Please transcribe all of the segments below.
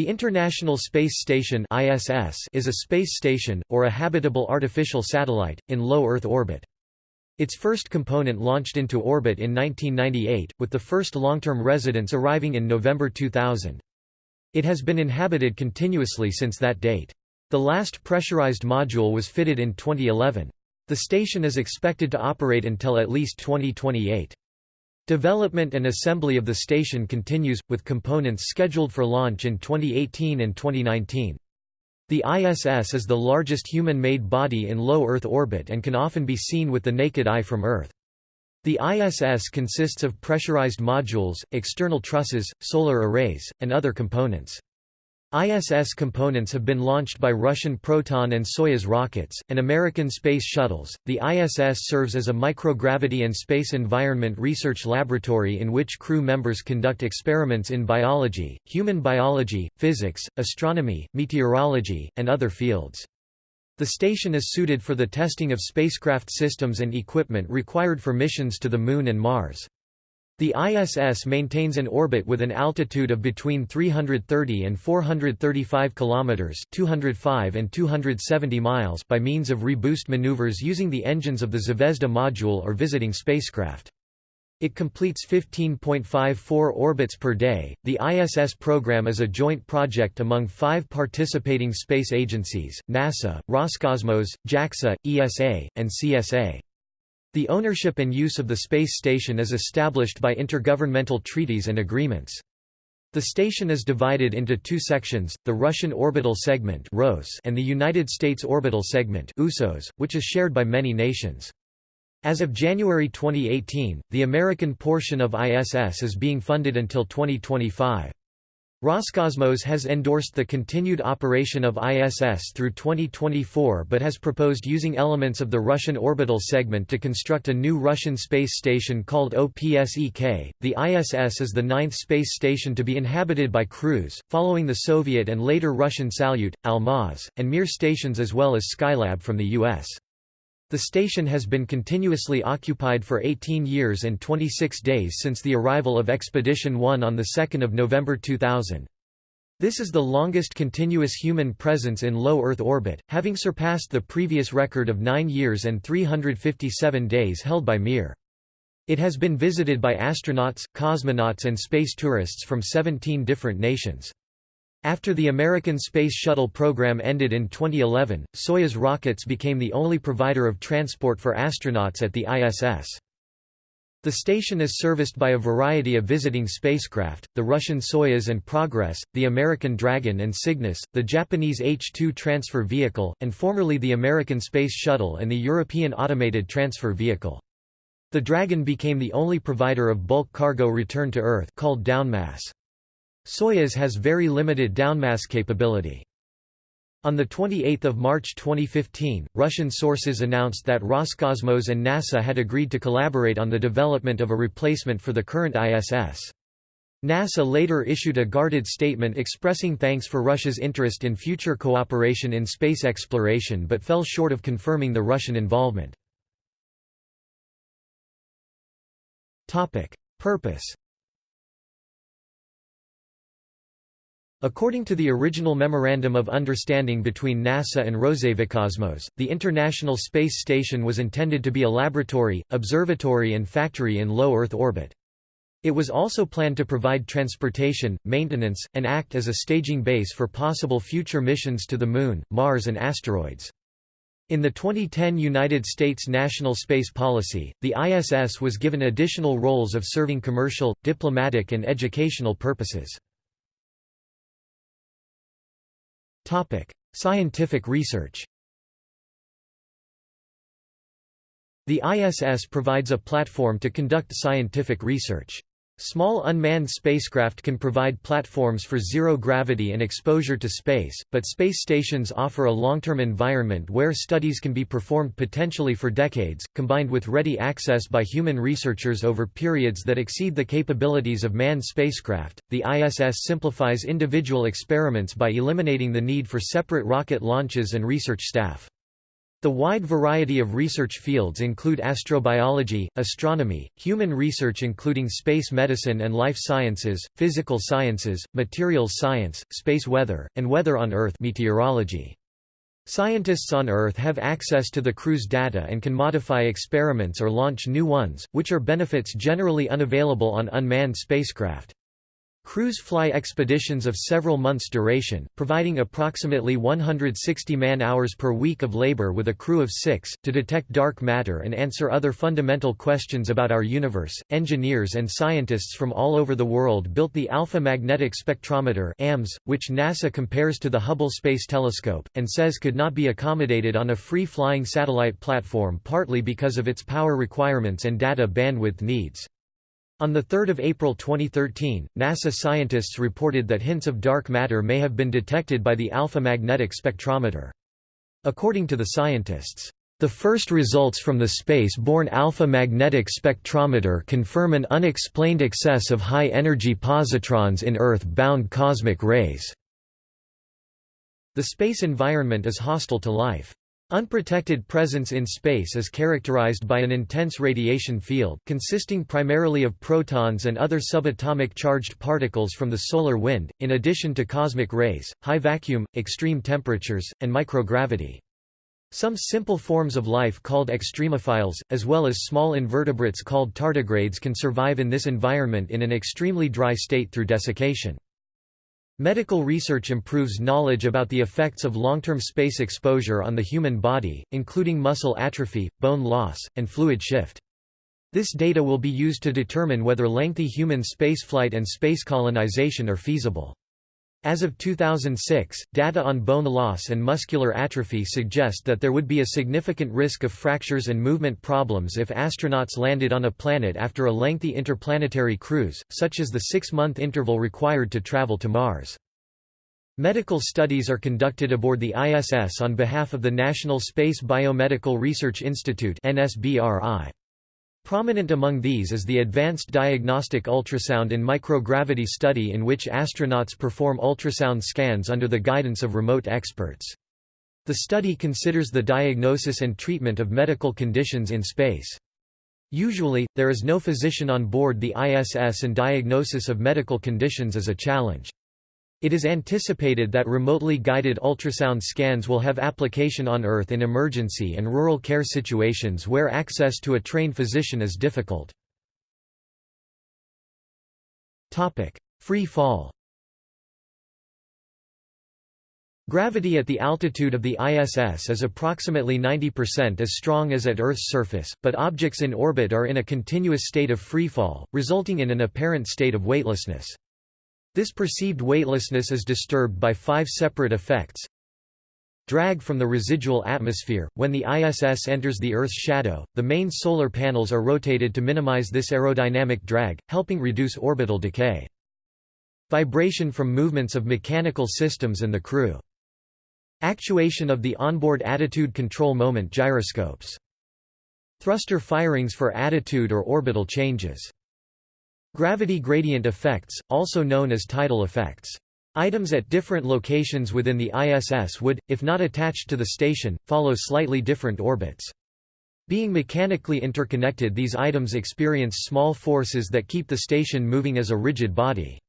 The International Space Station (ISS) is a space station or a habitable artificial satellite in low Earth orbit. Its first component launched into orbit in 1998, with the first long-term residents arriving in November 2000. It has been inhabited continuously since that date. The last pressurized module was fitted in 2011. The station is expected to operate until at least 2028. Development and assembly of the station continues, with components scheduled for launch in 2018 and 2019. The ISS is the largest human-made body in low Earth orbit and can often be seen with the naked eye from Earth. The ISS consists of pressurized modules, external trusses, solar arrays, and other components. ISS components have been launched by Russian Proton and Soyuz rockets, and American space shuttles. The ISS serves as a microgravity and space environment research laboratory in which crew members conduct experiments in biology, human biology, physics, astronomy, meteorology, and other fields. The station is suited for the testing of spacecraft systems and equipment required for missions to the Moon and Mars. The ISS maintains an orbit with an altitude of between 330 and 435 kilometers, 205 and 270 miles by means of reboost maneuvers using the engines of the Zvezda module or visiting spacecraft. It completes 15.54 orbits per day. The ISS program is a joint project among five participating space agencies NASA, Roscosmos, JAXA, ESA, and CSA. The ownership and use of the space station is established by intergovernmental treaties and agreements. The station is divided into two sections, the Russian Orbital Segment and the United States Orbital Segment which is shared by many nations. As of January 2018, the American portion of ISS is being funded until 2025. Roscosmos has endorsed the continued operation of ISS through 2024 but has proposed using elements of the Russian orbital segment to construct a new Russian space station called OPSEK. The ISS is the ninth space station to be inhabited by crews, following the Soviet and later Russian Salyut, Almaz, and Mir stations as well as Skylab from the U.S. The station has been continuously occupied for 18 years and 26 days since the arrival of Expedition 1 on 2 November 2000. This is the longest continuous human presence in low Earth orbit, having surpassed the previous record of 9 years and 357 days held by Mir. It has been visited by astronauts, cosmonauts and space tourists from 17 different nations. After the American Space Shuttle program ended in 2011, Soyuz rockets became the only provider of transport for astronauts at the ISS. The station is serviced by a variety of visiting spacecraft, the Russian Soyuz and Progress, the American Dragon and Cygnus, the Japanese H-2 transfer vehicle, and formerly the American Space Shuttle and the European Automated Transfer Vehicle. The Dragon became the only provider of bulk cargo return to Earth called downmass. Soyuz has very limited downmass capability. On 28 March 2015, Russian sources announced that Roscosmos and NASA had agreed to collaborate on the development of a replacement for the current ISS. NASA later issued a guarded statement expressing thanks for Russia's interest in future cooperation in space exploration but fell short of confirming the Russian involvement. Purpose According to the original Memorandum of Understanding between NASA and Rosaviakosmos, the International Space Station was intended to be a laboratory, observatory and factory in low Earth orbit. It was also planned to provide transportation, maintenance, and act as a staging base for possible future missions to the Moon, Mars and asteroids. In the 2010 United States National Space Policy, the ISS was given additional roles of serving commercial, diplomatic and educational purposes. Topic: Scientific research. The ISS provides a platform to conduct scientific research. Small unmanned spacecraft can provide platforms for zero gravity and exposure to space, but space stations offer a long-term environment where studies can be performed potentially for decades, combined with ready access by human researchers over periods that exceed the capabilities of manned spacecraft. The ISS simplifies individual experiments by eliminating the need for separate rocket launches and research staff. The wide variety of research fields include astrobiology, astronomy, human research including space medicine and life sciences, physical sciences, materials science, space weather, and weather on Earth meteorology. Scientists on Earth have access to the crew's data and can modify experiments or launch new ones, which are benefits generally unavailable on unmanned spacecraft. Crews fly expeditions of several months' duration, providing approximately 160 man-hours per week of labor with a crew of six, to detect dark matter and answer other fundamental questions about our universe. Engineers and scientists from all over the world built the Alpha Magnetic Spectrometer AMS, which NASA compares to the Hubble Space Telescope, and says could not be accommodated on a free-flying satellite platform partly because of its power requirements and data bandwidth needs. On 3 April 2013, NASA scientists reported that hints of dark matter may have been detected by the alpha magnetic spectrometer. According to the scientists, the first results from the space-borne alpha magnetic spectrometer confirm an unexplained excess of high-energy positrons in Earth-bound cosmic rays. The space environment is hostile to life. Unprotected presence in space is characterized by an intense radiation field, consisting primarily of protons and other subatomic charged particles from the solar wind, in addition to cosmic rays, high vacuum, extreme temperatures, and microgravity. Some simple forms of life called extremophiles, as well as small invertebrates called tardigrades can survive in this environment in an extremely dry state through desiccation. Medical research improves knowledge about the effects of long-term space exposure on the human body, including muscle atrophy, bone loss, and fluid shift. This data will be used to determine whether lengthy human spaceflight and space colonization are feasible. As of 2006, data on bone loss and muscular atrophy suggest that there would be a significant risk of fractures and movement problems if astronauts landed on a planet after a lengthy interplanetary cruise, such as the six-month interval required to travel to Mars. Medical studies are conducted aboard the ISS on behalf of the National Space Biomedical Research Institute NSBRI. Prominent among these is the Advanced Diagnostic Ultrasound in Microgravity study in which astronauts perform ultrasound scans under the guidance of remote experts. The study considers the diagnosis and treatment of medical conditions in space. Usually, there is no physician on board the ISS and diagnosis of medical conditions is a challenge. It is anticipated that remotely guided ultrasound scans will have application on Earth in emergency and rural care situations where access to a trained physician is difficult. Free fall Gravity at the altitude of the ISS is approximately 90% as strong as at Earth's surface, but objects in orbit are in a continuous state of freefall, resulting in an apparent state of weightlessness. This perceived weightlessness is disturbed by five separate effects. Drag from the residual atmosphere – When the ISS enters the Earth's shadow, the main solar panels are rotated to minimize this aerodynamic drag, helping reduce orbital decay. Vibration from movements of mechanical systems and the crew. Actuation of the onboard attitude control moment gyroscopes. Thruster firings for attitude or orbital changes. Gravity gradient effects, also known as tidal effects. Items at different locations within the ISS would, if not attached to the station, follow slightly different orbits. Being mechanically interconnected these items experience small forces that keep the station moving as a rigid body.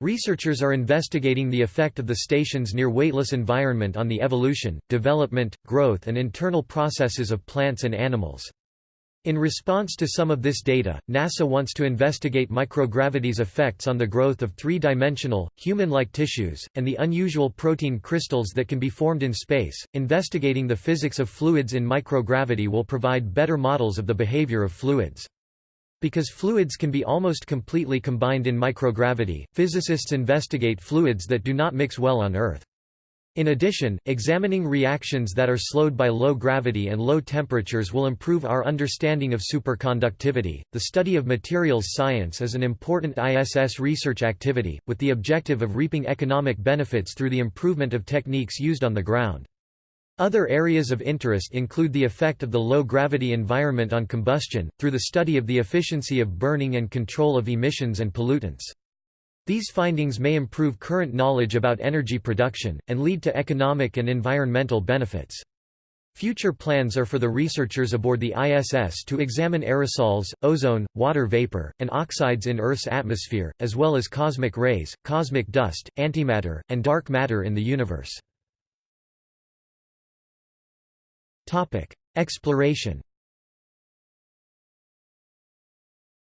Researchers are investigating the effect of the station's near weightless environment on the evolution, development, growth and internal processes of plants and animals. In response to some of this data, NASA wants to investigate microgravity's effects on the growth of three-dimensional, human-like tissues, and the unusual protein crystals that can be formed in space. Investigating the physics of fluids in microgravity will provide better models of the behavior of fluids. Because fluids can be almost completely combined in microgravity, physicists investigate fluids that do not mix well on Earth. In addition, examining reactions that are slowed by low gravity and low temperatures will improve our understanding of superconductivity. The study of materials science is an important ISS research activity, with the objective of reaping economic benefits through the improvement of techniques used on the ground. Other areas of interest include the effect of the low-gravity environment on combustion, through the study of the efficiency of burning and control of emissions and pollutants. These findings may improve current knowledge about energy production, and lead to economic and environmental benefits. Future plans are for the researchers aboard the ISS to examine aerosols, ozone, water vapor, and oxides in Earth's atmosphere, as well as cosmic rays, cosmic dust, antimatter, and dark matter in the universe. Exploration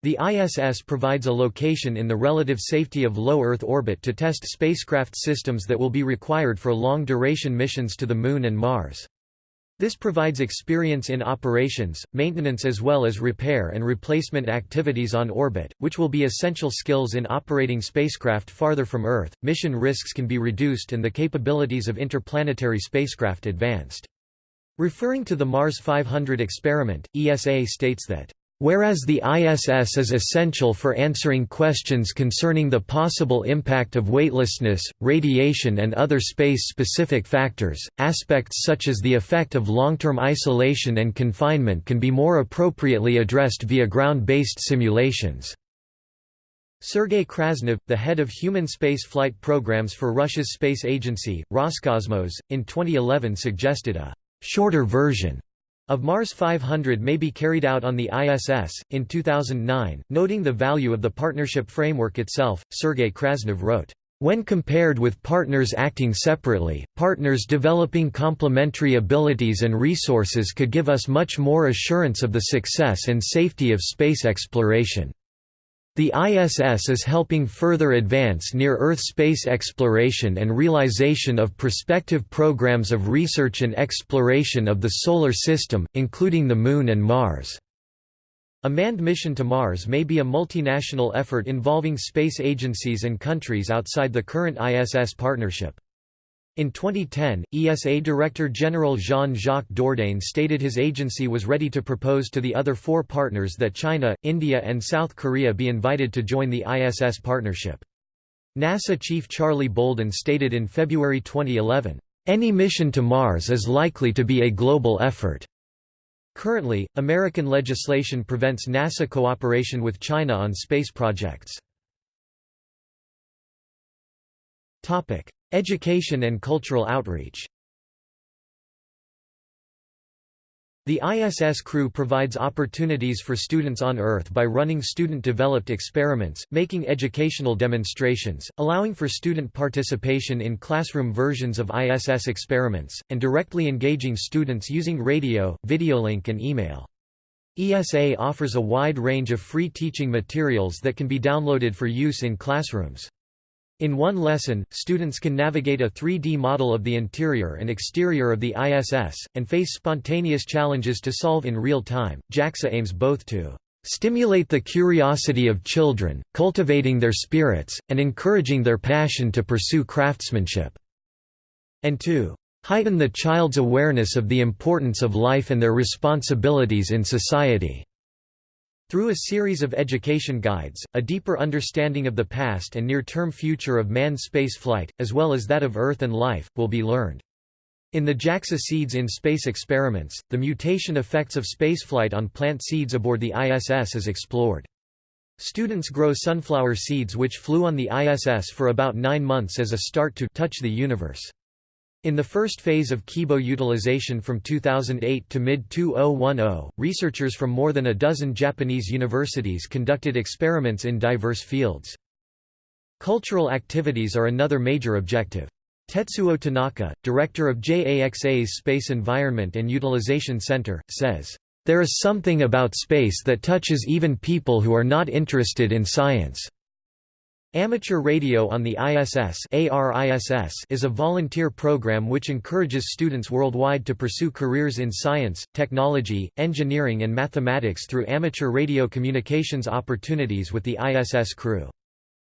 The ISS provides a location in the relative safety of low Earth orbit to test spacecraft systems that will be required for long-duration missions to the Moon and Mars. This provides experience in operations, maintenance as well as repair and replacement activities on orbit, which will be essential skills in operating spacecraft farther from Earth. Mission risks can be reduced and the capabilities of interplanetary spacecraft advanced. Referring to the Mars 500 experiment, ESA states that Whereas the ISS is essential for answering questions concerning the possible impact of weightlessness, radiation and other space-specific factors, aspects such as the effect of long-term isolation and confinement can be more appropriately addressed via ground-based simulations. Sergei Krasnov, the head of human space flight programs for Russia's space agency, Roscosmos, in 2011 suggested a «shorter version» of Mars 500 may be carried out on the ISS. In 2009, noting the value of the partnership framework itself, Sergei Krasnov wrote, when compared with partners acting separately, partners developing complementary abilities and resources could give us much more assurance of the success and safety of space exploration. The ISS is helping further advance near-Earth space exploration and realization of prospective programs of research and exploration of the Solar System, including the Moon and Mars. A manned mission to Mars may be a multinational effort involving space agencies and countries outside the current ISS partnership. In 2010, ESA Director General Jean-Jacques Dordain stated his agency was ready to propose to the other four partners that China, India and South Korea be invited to join the ISS partnership. NASA Chief Charlie Bolden stated in February 2011, "...any mission to Mars is likely to be a global effort." Currently, American legislation prevents NASA cooperation with China on space projects. Education and cultural outreach The ISS crew provides opportunities for students on Earth by running student-developed experiments, making educational demonstrations, allowing for student participation in classroom versions of ISS experiments, and directly engaging students using radio, videolink and email. ESA offers a wide range of free teaching materials that can be downloaded for use in classrooms. In one lesson, students can navigate a 3D model of the interior and exterior of the ISS, and face spontaneous challenges to solve in real time. JAXA aims both to stimulate the curiosity of children, cultivating their spirits, and encouraging their passion to pursue craftsmanship, and to heighten the child's awareness of the importance of life and their responsibilities in society. Through a series of education guides, a deeper understanding of the past and near-term future of manned space flight, as well as that of Earth and life, will be learned. In the JAXA Seeds in Space experiments, the mutation effects of spaceflight on plant seeds aboard the ISS is explored. Students grow sunflower seeds which flew on the ISS for about nine months as a start to touch the universe. In the first phase of Kibo utilization from 2008 to mid-2010, researchers from more than a dozen Japanese universities conducted experiments in diverse fields. Cultural activities are another major objective. Tetsuo Tanaka, director of JAXA's Space Environment and Utilization Center, says, "...there is something about space that touches even people who are not interested in science." Amateur Radio on the ISS is a volunteer program which encourages students worldwide to pursue careers in science, technology, engineering and mathematics through amateur radio communications opportunities with the ISS crew.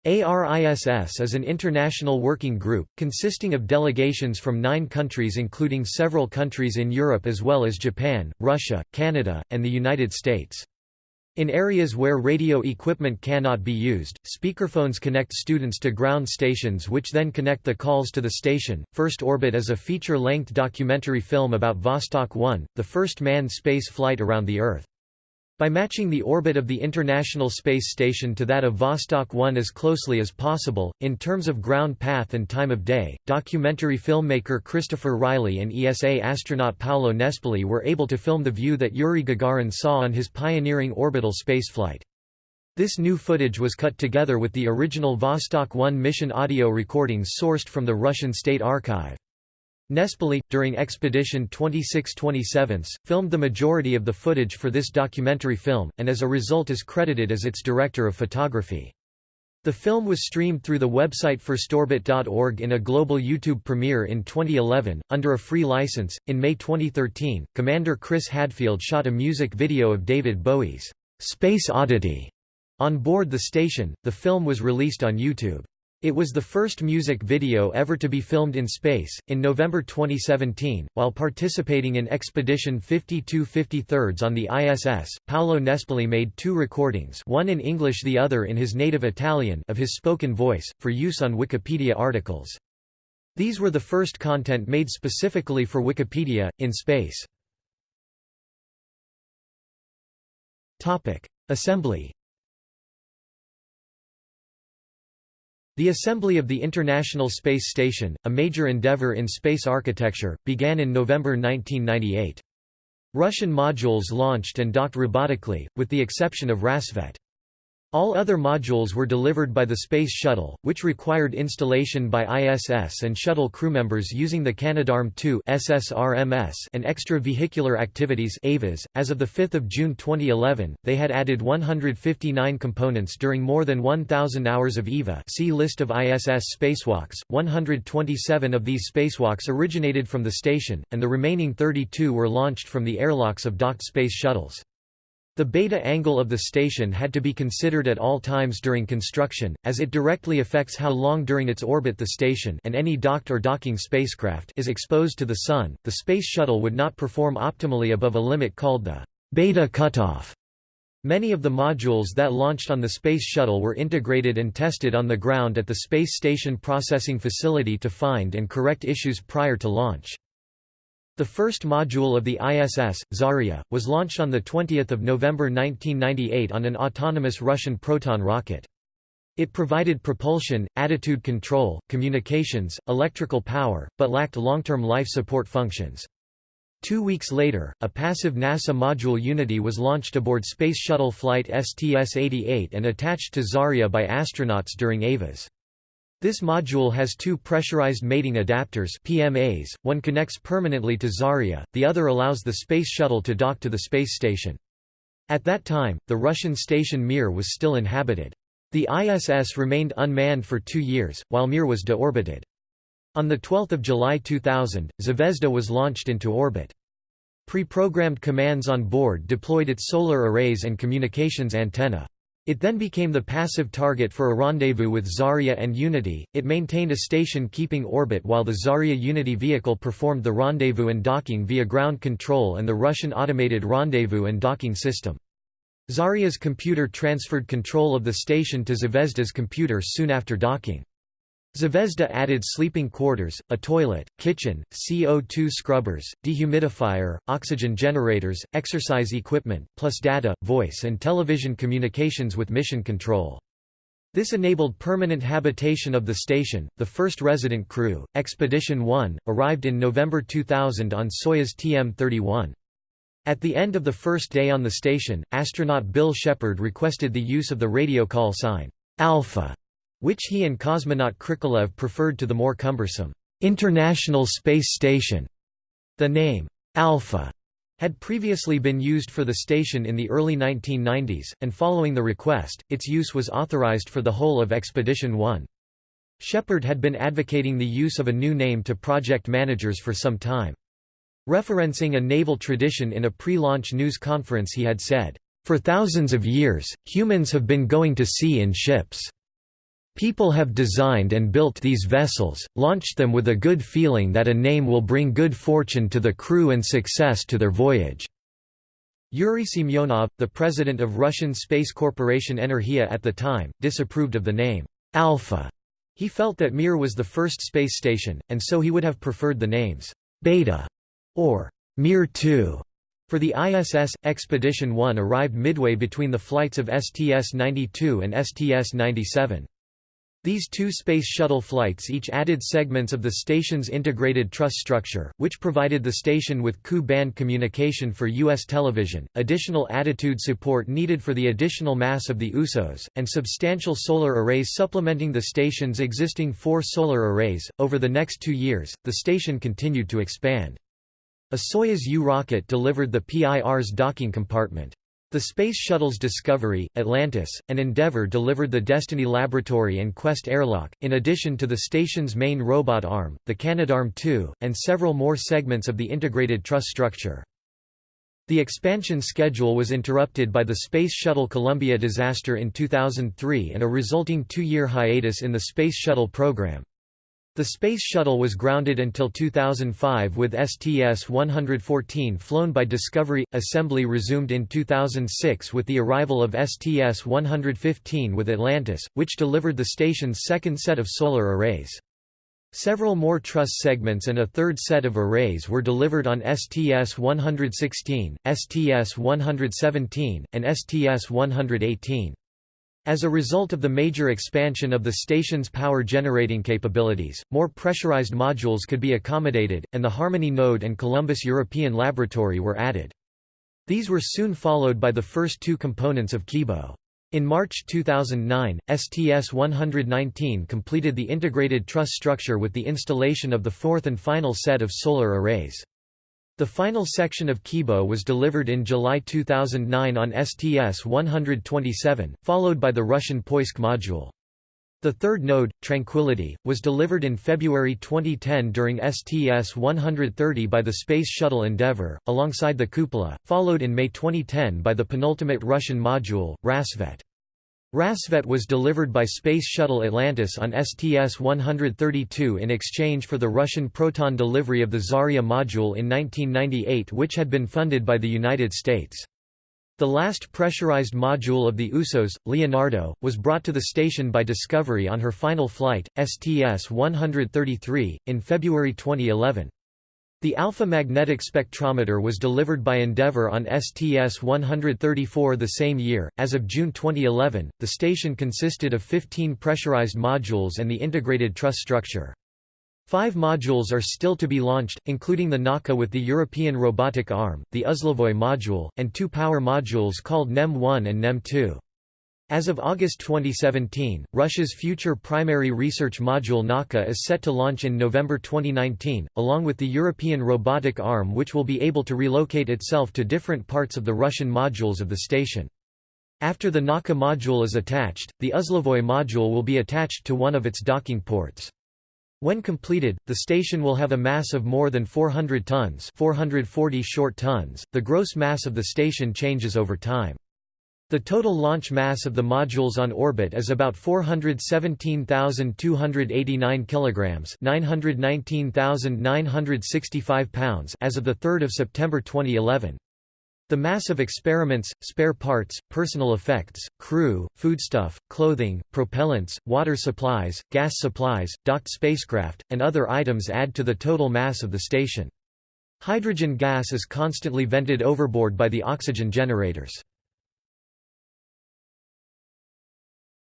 ARISS is an international working group, consisting of delegations from nine countries including several countries in Europe as well as Japan, Russia, Canada, and the United States. In areas where radio equipment cannot be used, speakerphones connect students to ground stations which then connect the calls to the station. First Orbit is a feature-length documentary film about Vostok 1, the first manned space flight around the Earth. By matching the orbit of the International Space Station to that of Vostok 1 as closely as possible, in terms of ground path and time of day, documentary filmmaker Christopher Riley and ESA astronaut Paolo Nespoli were able to film the view that Yuri Gagarin saw on his pioneering orbital spaceflight. This new footage was cut together with the original Vostok 1 mission audio recordings sourced from the Russian State Archive. Nespoli, during Expedition 26-27, filmed the majority of the footage for this documentary film, and as a result is credited as its director of photography. The film was streamed through the website firstorbit.org in a global YouTube premiere in 2011, under a free license. In May 2013, Commander Chris Hadfield shot a music video of David Bowie's Space Oddity on board the station. The film was released on YouTube. It was the first music video ever to be filmed in space. In November 2017, while participating in Expedition 5253 on the ISS, Paolo Nespoli made two recordings, one in English, the other in his native Italian, of his spoken voice, for use on Wikipedia articles. These were the first content made specifically for Wikipedia, in space. Assembly The assembly of the International Space Station, a major endeavor in space architecture, began in November 1998. Russian modules launched and docked robotically, with the exception of Rassvet. All other modules were delivered by the Space Shuttle, which required installation by ISS and shuttle crewmembers using the Canadarm2 SSRMS and extravehicular activities (EVAs). As of the 5th of June 2011, they had added 159 components during more than 1000 hours of EVA. See list of ISS spacewalks. 127 of these spacewalks originated from the station, and the remaining 32 were launched from the airlocks of docked space shuttles. The beta angle of the station had to be considered at all times during construction, as it directly affects how long during its orbit the station and any docked or docking spacecraft is exposed to the Sun. The Space Shuttle would not perform optimally above a limit called the beta cutoff. Many of the modules that launched on the Space Shuttle were integrated and tested on the ground at the Space Station Processing Facility to find and correct issues prior to launch. The first module of the ISS, Zarya, was launched on 20 November 1998 on an autonomous Russian Proton rocket. It provided propulsion, attitude control, communications, electrical power, but lacked long-term life support functions. Two weeks later, a passive NASA module Unity was launched aboard Space Shuttle Flight STS-88 and attached to Zarya by astronauts during EVAs. This module has two pressurized mating adapters PMAs, one connects permanently to Zarya, the other allows the Space Shuttle to dock to the space station. At that time, the Russian station Mir was still inhabited. The ISS remained unmanned for two years, while Mir was deorbited. On 12 July 2000, Zvezda was launched into orbit. Pre-programmed commands on board deployed its solar arrays and communications antenna. It then became the passive target for a rendezvous with Zarya and Unity. It maintained a station keeping orbit while the Zarya Unity vehicle performed the rendezvous and docking via ground control and the Russian automated rendezvous and docking system. Zarya's computer transferred control of the station to Zvezda's computer soon after docking. Zvezda added sleeping quarters, a toilet, kitchen, CO2 scrubbers, dehumidifier, oxygen generators, exercise equipment, plus data, voice and television communications with mission control. This enabled permanent habitation of the station. The first resident crew, Expedition 1, arrived in November 2000 on Soyuz TM-31. At the end of the first day on the station, astronaut Bill Shepard requested the use of the radio call sign, Alpha, which he and cosmonaut Krikalev preferred to the more cumbersome, International Space Station. The name, Alpha, had previously been used for the station in the early 1990s, and following the request, its use was authorized for the whole of Expedition 1. Shepard had been advocating the use of a new name to project managers for some time. Referencing a naval tradition in a pre-launch news conference he had said, "...for thousands of years, humans have been going to sea in ships." People have designed and built these vessels, launched them with a good feeling that a name will bring good fortune to the crew and success to their voyage. Yuri Semyonov, the president of Russian space corporation Energia at the time, disapproved of the name, Alpha. He felt that Mir was the first space station, and so he would have preferred the names, Beta or Mir 2 For the ISS, Expedition 1 arrived midway between the flights of STS-92 and STS-97. These two Space Shuttle flights each added segments of the station's integrated truss structure, which provided the station with Ku-band communication for U.S. television, additional attitude support needed for the additional mass of the USOS, and substantial solar arrays supplementing the station's existing four solar arrays. Over the next two years, the station continued to expand. A Soyuz U rocket delivered the Pirs docking compartment. The Space Shuttles Discovery, Atlantis, and Endeavour delivered the Destiny Laboratory and Quest airlock, in addition to the station's main robot arm, the Canadarm2, and several more segments of the integrated truss structure. The expansion schedule was interrupted by the Space Shuttle Columbia disaster in 2003 and a resulting two-year hiatus in the Space Shuttle program. The Space Shuttle was grounded until 2005 with STS-114 flown by Discovery. Assembly resumed in 2006 with the arrival of STS-115 with Atlantis, which delivered the station's second set of solar arrays. Several more truss segments and a third set of arrays were delivered on STS-116, STS-117, and STS-118. As a result of the major expansion of the station's power generating capabilities, more pressurized modules could be accommodated, and the Harmony node and Columbus European Laboratory were added. These were soon followed by the first two components of Kibo. In March 2009, STS-119 completed the integrated truss structure with the installation of the fourth and final set of solar arrays. The final section of Kibo was delivered in July 2009 on STS-127, followed by the Russian Poisk module. The third node, Tranquility, was delivered in February 2010 during STS-130 by the Space Shuttle Endeavour, alongside the cupola, followed in May 2010 by the penultimate Russian module, Rassvet. Rassvet was delivered by Space Shuttle Atlantis on STS-132 in exchange for the Russian Proton delivery of the Zarya module in 1998 which had been funded by the United States. The last pressurized module of the USOS, Leonardo, was brought to the station by Discovery on her final flight, STS-133, in February 2011. The alpha magnetic spectrometer was delivered by Endeavour on STS-134 the same year. As of June 2011, the station consisted of 15 pressurized modules and the integrated truss structure. Five modules are still to be launched, including the Nauka with the European robotic arm, the Uzlovoy module, and two power modules called NEM-1 and NEM-2. As of August 2017, Russia's future primary research module Nauka is set to launch in November 2019, along with the European robotic arm which will be able to relocate itself to different parts of the Russian modules of the station. After the Nauka module is attached, the Uzlovoy module will be attached to one of its docking ports. When completed, the station will have a mass of more than 400 tons 440 short tons. .The gross mass of the station changes over time. The total launch mass of the modules on orbit is about 417,289 kilograms, 919,965 pounds as of the 3rd of September 2011. The mass of experiments, spare parts, personal effects, crew, foodstuff, clothing, propellants, water supplies, gas supplies, docked spacecraft, and other items add to the total mass of the station. Hydrogen gas is constantly vented overboard by the oxygen generators.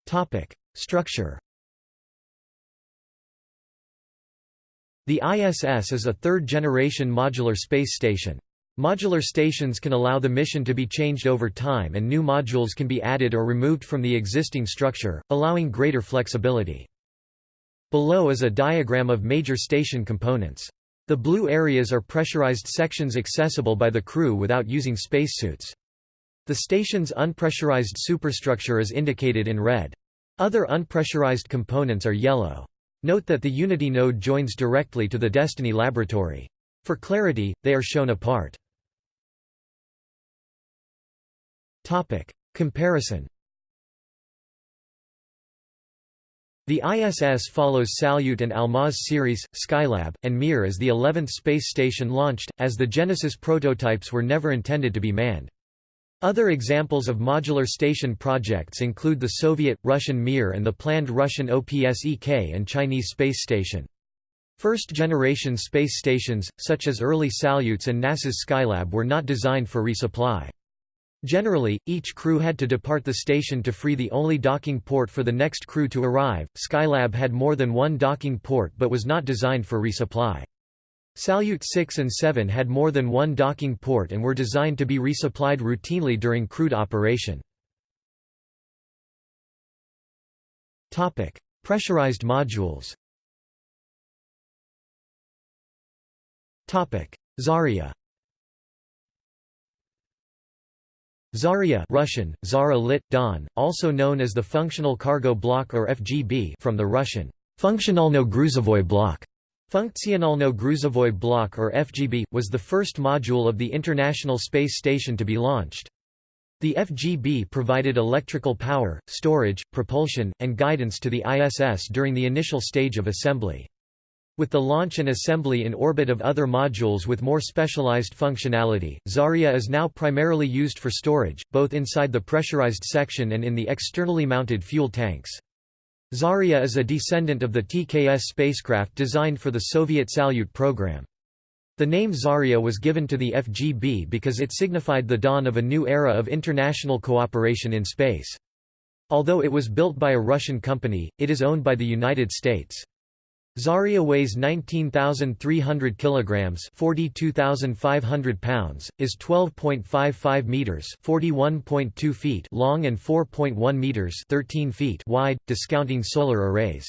Topic: Structure. The ISS is a third-generation modular space station. Modular stations can allow the mission to be changed over time and new modules can be added or removed from the existing structure, allowing greater flexibility. Below is a diagram of major station components. The blue areas are pressurized sections accessible by the crew without using spacesuits. The station's unpressurized superstructure is indicated in red. Other unpressurized components are yellow. Note that the Unity node joins directly to the Destiny laboratory. For clarity, they are shown apart. Topic. Comparison The ISS follows Salyut and Almaz series, Skylab, and Mir as the 11th space station launched, as the Genesis prototypes were never intended to be manned. Other examples of modular station projects include the Soviet, Russian Mir and the planned Russian OPSEK and Chinese space station. First-generation space stations, such as early Salyuts and NASA's Skylab were not designed for resupply. Generally, each crew had to depart the station to free the only docking port for the next crew to arrive. Skylab had more than one docking port but was not designed for resupply. Salyut 6 and 7 had more than one docking port and were designed to be resupplied routinely during crewed operation. Pressurized modules. Zarya. Zarya Russian, Zara Lit, Don, also known as the Functional Cargo Block or FGB from the Russian, Funktionalno-Gruzovoy Block. Funktionalno-Gruzovoy Block or FGB, was the first module of the International Space Station to be launched. The FGB provided electrical power, storage, propulsion, and guidance to the ISS during the initial stage of assembly. With the launch and assembly in orbit of other modules with more specialized functionality, Zarya is now primarily used for storage, both inside the pressurized section and in the externally mounted fuel tanks. Zarya is a descendant of the TKS spacecraft designed for the Soviet Salyut program. The name Zarya was given to the FGB because it signified the dawn of a new era of international cooperation in space. Although it was built by a Russian company, it is owned by the United States. Zarya weighs 19,300 kilograms, 42,500 pounds, is 12.55 meters, 41.2 feet long and 4.1 meters, 13 feet wide, discounting solar arrays.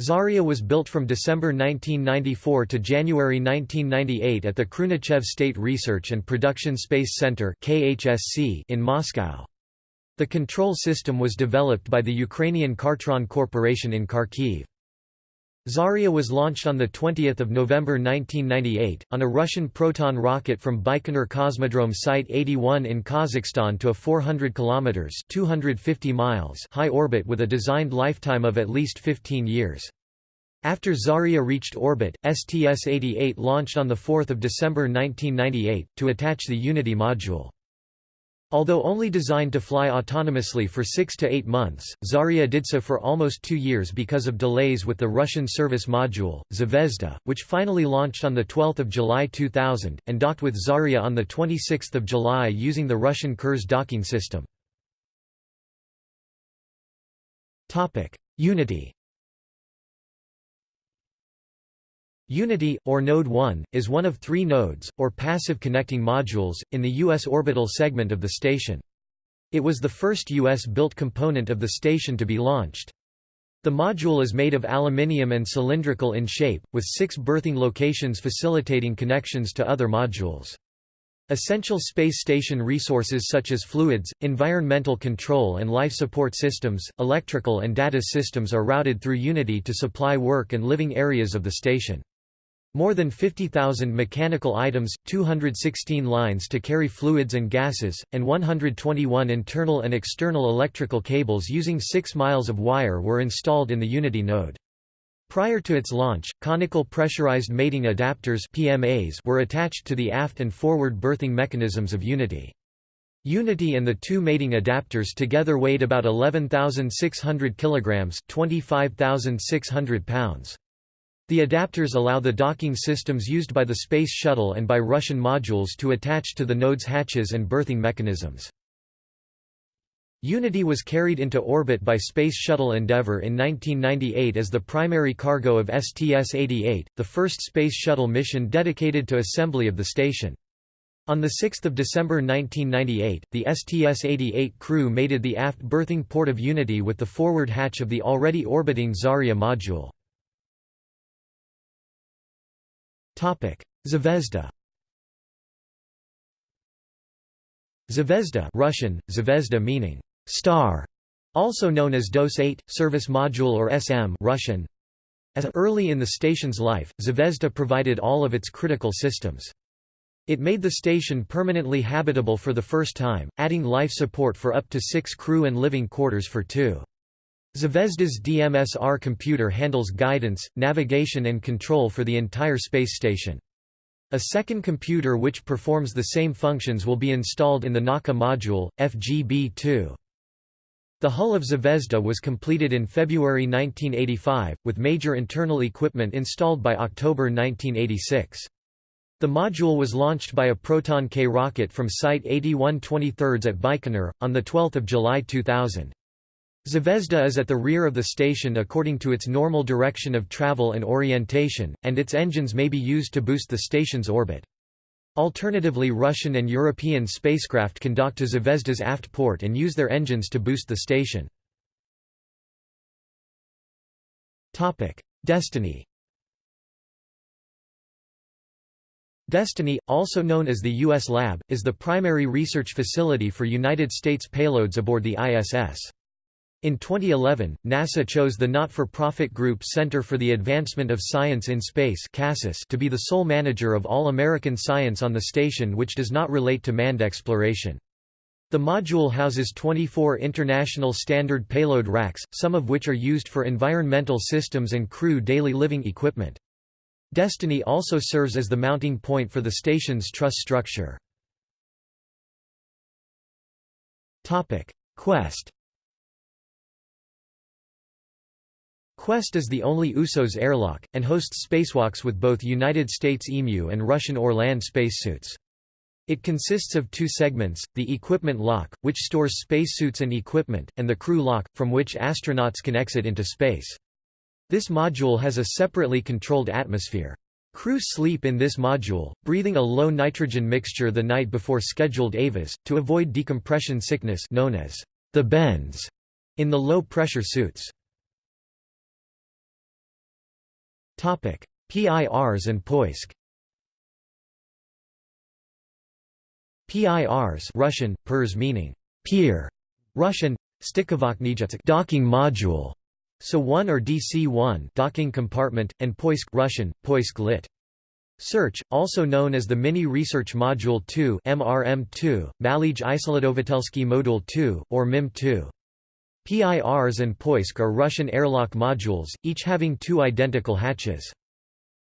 Zarya was built from December 1994 to January 1998 at the Khrunichev State Research and Production Space Center (KHSC) in Moscow. The control system was developed by the Ukrainian Khartron Corporation in Kharkiv. Zarya was launched on 20 November 1998, on a Russian Proton rocket from Baikonur Cosmodrome Site 81 in Kazakhstan to a 400 km 250 miles high orbit with a designed lifetime of at least 15 years. After Zarya reached orbit, STS-88 launched on 4 December 1998, to attach the Unity module. Although only designed to fly autonomously for six to eight months, Zarya did so for almost two years because of delays with the Russian service module, Zvezda, which finally launched on 12 July 2000, and docked with Zarya on 26 July using the Russian Kurs docking system. Unity Unity, or Node 1, is one of three nodes, or passive connecting modules, in the U.S. orbital segment of the station. It was the first U.S.-built component of the station to be launched. The module is made of aluminium and cylindrical in shape, with six berthing locations facilitating connections to other modules. Essential space station resources such as fluids, environmental control and life support systems, electrical and data systems are routed through Unity to supply work and living areas of the station. More than 50,000 mechanical items, 216 lines to carry fluids and gases, and 121 internal and external electrical cables using 6 miles of wire were installed in the Unity node. Prior to its launch, conical pressurized mating adapters PMAs were attached to the aft and forward berthing mechanisms of Unity. Unity and the two mating adapters together weighed about 11,600 kilograms, 25,600 pounds. The adapters allow the docking systems used by the Space Shuttle and by Russian modules to attach to the node's hatches and berthing mechanisms. Unity was carried into orbit by Space Shuttle Endeavour in 1998 as the primary cargo of STS-88, the first Space Shuttle mission dedicated to assembly of the station. On 6 December 1998, the STS-88 crew mated the aft berthing port of Unity with the forward hatch of the already orbiting Zarya module. Zvezda Zvezda Russian, Zvezda meaning star, also known as DOS-8, Service Module or SM Russian. As early in the station's life, Zvezda provided all of its critical systems. It made the station permanently habitable for the first time, adding life support for up to six crew and living quarters for two. Zvezda's DMSR computer handles guidance, navigation and control for the entire space station. A second computer which performs the same functions will be installed in the Nauka module, FGB-2. The hull of Zvezda was completed in February 1985, with major internal equipment installed by October 1986. The module was launched by a Proton-K rocket from Site 8123 at Baikonur, on 12 July 2000. Zvezda is at the rear of the station according to its normal direction of travel and orientation, and its engines may be used to boost the station's orbit. Alternatively Russian and European spacecraft can dock to Zvezda's aft port and use their engines to boost the station. Destiny Destiny, also known as the U.S. Lab, is the primary research facility for United States payloads aboard the ISS. In 2011, NASA chose the not-for-profit group Center for the Advancement of Science in Space to be the sole manager of all American science on the station which does not relate to manned exploration. The module houses 24 International Standard Payload racks, some of which are used for environmental systems and crew daily living equipment. Destiny also serves as the mounting point for the station's truss structure. Quest Quest is the only USOS airlock, and hosts spacewalks with both United States EMU and Russian Orlan spacesuits. It consists of two segments, the equipment lock, which stores spacesuits and equipment, and the crew lock, from which astronauts can exit into space. This module has a separately controlled atmosphere. Crew sleep in this module, breathing a low nitrogen mixture the night before scheduled EVAs, to avoid decompression sickness known as the bends in the low-pressure suits. Pirs and POISK Pirs Russian, Pirs meaning pier, Russian, docking module, so 1 or DC-1 docking compartment, and Poisk Russian, Poisk lit. Search, also known as the Mini Research Module 2 MRM2, Malij Isolatovitelsky Module 2, or MIM2. Pirs and Poisk are Russian airlock modules, each having two identical hatches.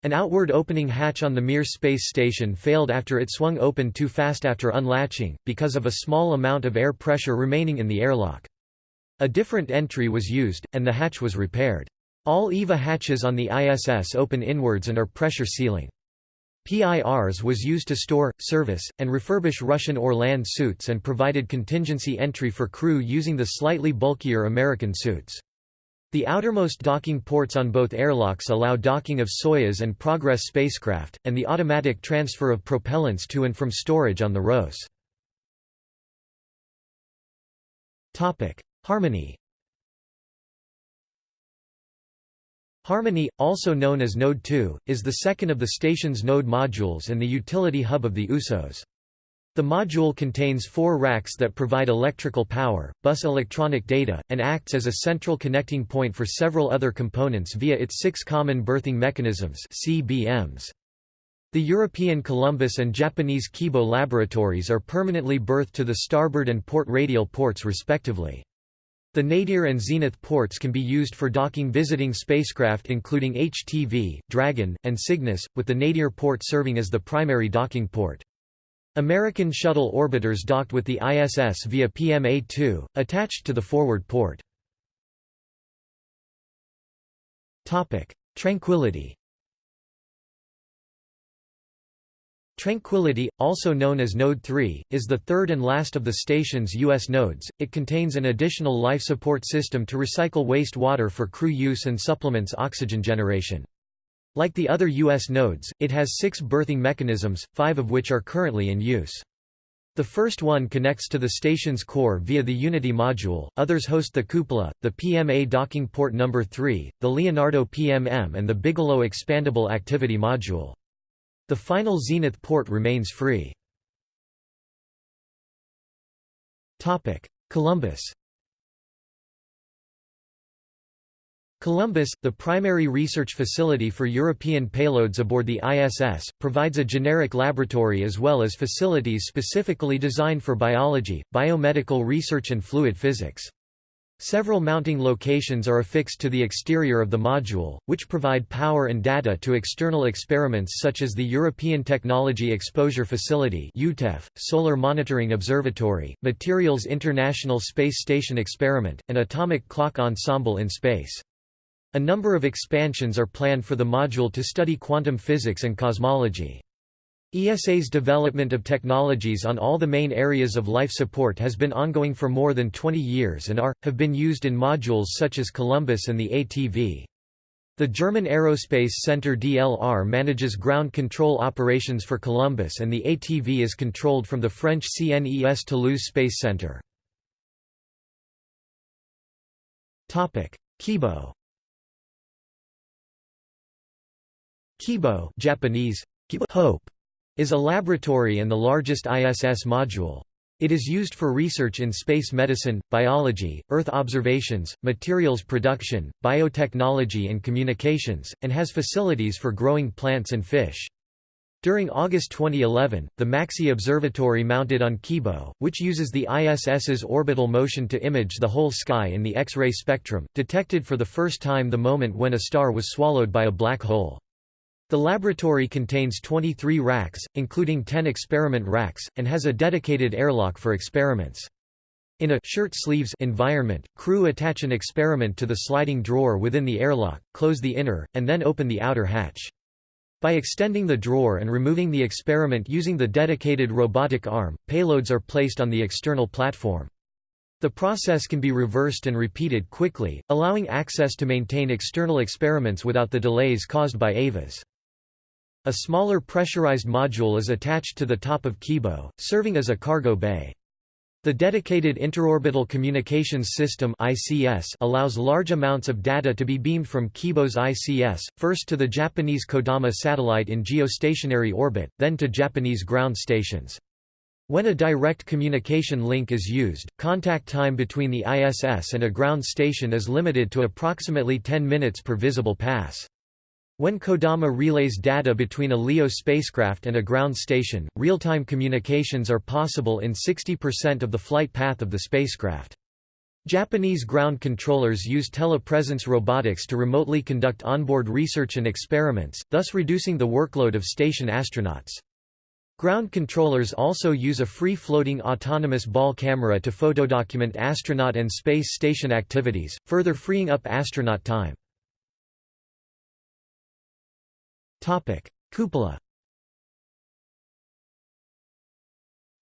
An outward opening hatch on the Mir space station failed after it swung open too fast after unlatching, because of a small amount of air pressure remaining in the airlock. A different entry was used, and the hatch was repaired. All EVA hatches on the ISS open inwards and are pressure sealing. Pirs was used to store, service, and refurbish Russian Orlan suits and provided contingency entry for crew using the slightly bulkier American suits. The outermost docking ports on both airlocks allow docking of Soyuz and Progress spacecraft, and the automatic transfer of propellants to and from storage on the ROS. Harmony Harmony, also known as Node 2, is the second of the station's node modules and the utility hub of the USOS. The module contains four racks that provide electrical power, bus electronic data, and acts as a central connecting point for several other components via its six common berthing mechanisms CBMs. The European Columbus and Japanese Kibo laboratories are permanently berthed to the starboard and port radial ports respectively. The nadir and zenith ports can be used for docking visiting spacecraft including HTV, Dragon, and Cygnus, with the nadir port serving as the primary docking port. American shuttle orbiters docked with the ISS via PMA-2, attached to the forward port. Tranquility Tranquility, also known as Node 3, is the third and last of the station's U.S. nodes. It contains an additional life support system to recycle waste water for crew use and supplements oxygen generation. Like the other U.S. nodes, it has six berthing mechanisms, five of which are currently in use. The first one connects to the station's core via the Unity module, others host the cupola, the PMA docking port number 3, the Leonardo PMM and the Bigelow Expandable Activity module. The final Zenith port remains free. Columbus Columbus, the primary research facility for European payloads aboard the ISS, provides a generic laboratory as well as facilities specifically designed for biology, biomedical research and fluid physics. Several mounting locations are affixed to the exterior of the module, which provide power and data to external experiments such as the European Technology Exposure Facility Solar Monitoring Observatory, Materials International Space Station Experiment, and Atomic Clock Ensemble in space. A number of expansions are planned for the module to study quantum physics and cosmology. ESA's development of technologies on all the main areas of life support has been ongoing for more than 20 years and are, have been used in modules such as Columbus and the ATV. The German Aerospace Center DLR manages ground control operations for Columbus and the ATV is controlled from the French CNES Toulouse Space Center. Kibo Kibo Japanese, Hope is a laboratory and the largest ISS module. It is used for research in space medicine, biology, Earth observations, materials production, biotechnology and communications, and has facilities for growing plants and fish. During August 2011, the MAXI observatory mounted on Kibo, which uses the ISS's orbital motion to image the whole sky in the X-ray spectrum, detected for the first time the moment when a star was swallowed by a black hole. The laboratory contains 23 racks, including 10 experiment racks, and has a dedicated airlock for experiments. In a shirt sleeves environment, crew attach an experiment to the sliding drawer within the airlock, close the inner, and then open the outer hatch. By extending the drawer and removing the experiment using the dedicated robotic arm, payloads are placed on the external platform. The process can be reversed and repeated quickly, allowing access to maintain external experiments without the delays caused by EVAs. A smaller pressurized module is attached to the top of Kibo, serving as a cargo bay. The Dedicated Interorbital Communications System allows large amounts of data to be beamed from Kibo's ICS, first to the Japanese Kodama satellite in geostationary orbit, then to Japanese ground stations. When a direct communication link is used, contact time between the ISS and a ground station is limited to approximately 10 minutes per visible pass. When Kodama relays data between a LEO spacecraft and a ground station, real-time communications are possible in 60% of the flight path of the spacecraft. Japanese ground controllers use telepresence robotics to remotely conduct onboard research and experiments, thus reducing the workload of station astronauts. Ground controllers also use a free-floating autonomous ball camera to photodocument astronaut and space station activities, further freeing up astronaut time. Cupola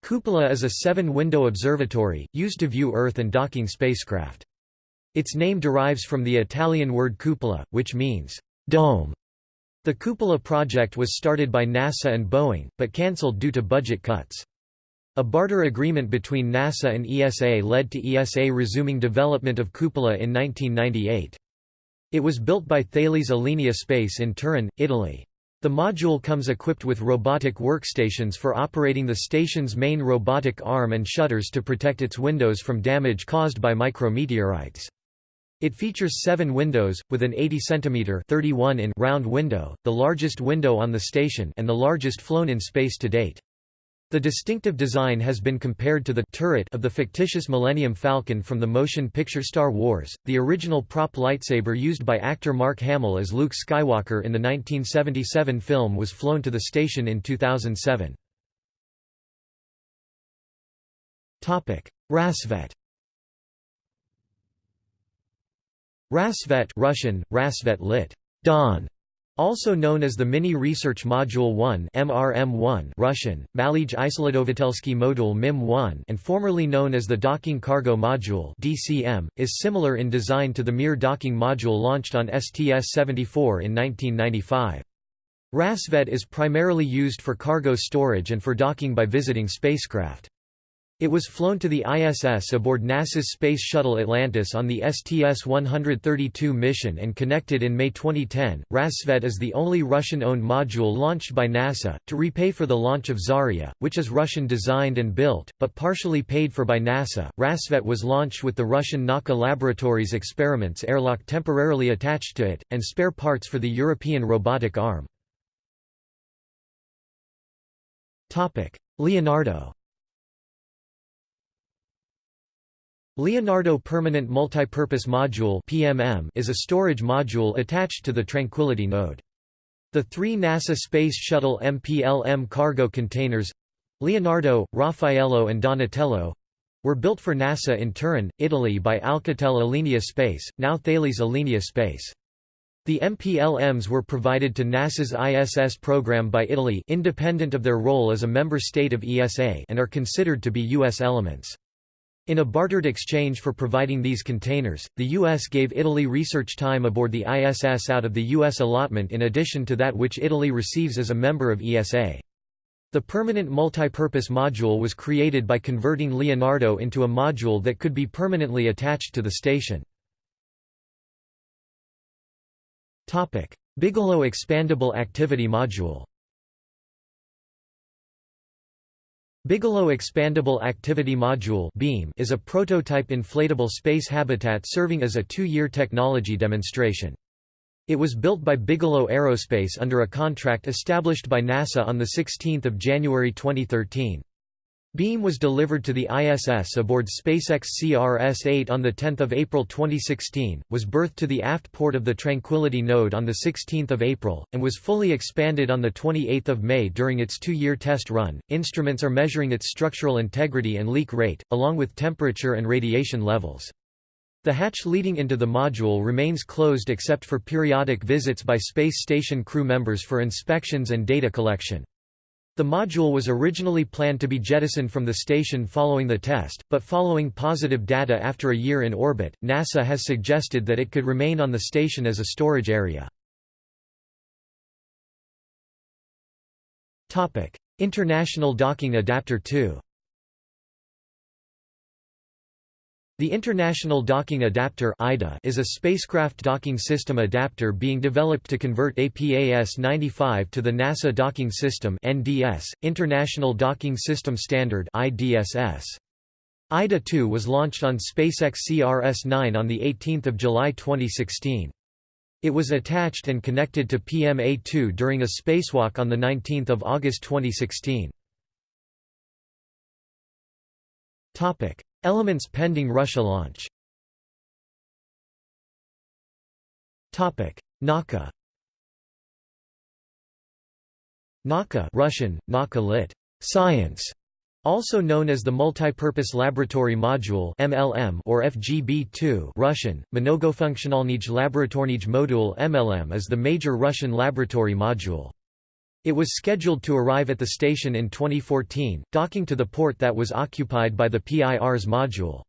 Cupola is a seven-window observatory, used to view Earth and docking spacecraft. Its name derives from the Italian word cupola, which means dome. The Cupola project was started by NASA and Boeing, but cancelled due to budget cuts. A barter agreement between NASA and ESA led to ESA resuming development of Cupola in 1998. It was built by Thales Alenia Space in Turin, Italy. The module comes equipped with robotic workstations for operating the station's main robotic arm and shutters to protect its windows from damage caused by micrometeorites. It features seven windows, with an 80 cm 31 in round window, the largest window on the station and the largest flown in space to date. The distinctive design has been compared to the turret of the fictitious Millennium Falcon from the motion picture Star Wars, the original prop lightsaber used by actor Mark Hamill as Luke Skywalker in the 1977 film was flown to the station in 2007. Rassvet Rassvet Russian, Rassvet lit. Dawn also known as the Mini Research Module 1 MRM1 Russian, Malij Isolatovitelsky Modul MIM-1 and formerly known as the Docking Cargo Module DCM, is similar in design to the Mir docking module launched on STS-74 in 1995. Rassvet is primarily used for cargo storage and for docking by visiting spacecraft. It was flown to the ISS aboard NASA's Space Shuttle Atlantis on the STS-132 mission and connected in May 2010. Rassvet is the only Russian-owned module launched by NASA, to repay for the launch of Zarya, which is Russian-designed and built, but partially paid for by NASA. Rassvet was launched with the Russian Nauka Laboratories experiments airlock temporarily attached to it, and spare parts for the European robotic arm. Leonardo Leonardo Permanent Multipurpose Module (PMM) is a storage module attached to the Tranquility node. The three NASA Space Shuttle MPLM cargo containers Leonardo, Raffaello and Donatello were built for NASA in Turin, Italy by Alcatel Alenia Space, now Thales Alenia Space. The MPLMs were provided to NASA's ISS program by Italy independent of their role as a member state of ESA and are considered to be U.S. elements. In a bartered exchange for providing these containers, the U.S. gave Italy research time aboard the ISS out of the U.S. allotment in addition to that which Italy receives as a member of ESA. The permanent multipurpose module was created by converting Leonardo into a module that could be permanently attached to the station. Bigelow Expandable Activity Module Bigelow Expandable Activity Module (BEAM) is a prototype inflatable space habitat serving as a two-year technology demonstration. It was built by Bigelow Aerospace under a contract established by NASA on 16 January 2013. Beam was delivered to the ISS aboard SpaceX CRS-8 on 10 April 2016, was berthed to the aft port of the Tranquility node on 16 April, and was fully expanded on 28 May during its two-year test run. Instruments are measuring its structural integrity and leak rate, along with temperature and radiation levels. The hatch leading into the module remains closed except for periodic visits by space station crew members for inspections and data collection. The module was originally planned to be jettisoned from the station following the test, but following positive data after a year in orbit, NASA has suggested that it could remain on the station as a storage area. International Docking Adapter 2 The International Docking Adapter is a spacecraft docking system adapter being developed to convert APAS-95 to the NASA Docking System (NDS), International Docking System Standard (IDSS). IDA-2 was launched on SpaceX CRS-9 on 18 July 2016. It was attached and connected to PMA-2 during a spacewalk on 19 August 2016. Elements pending Russia launch Nauka Nauka Russian, Nauka lit. Science, also known as the Multipurpose Laboratory Module MLM or FGB-2 Russian, Mnogofunktionalnij Laboratornij Modul MLM is the major Russian laboratory module. It was scheduled to arrive at the station in 2014, docking to the port that was occupied by the Pirs module.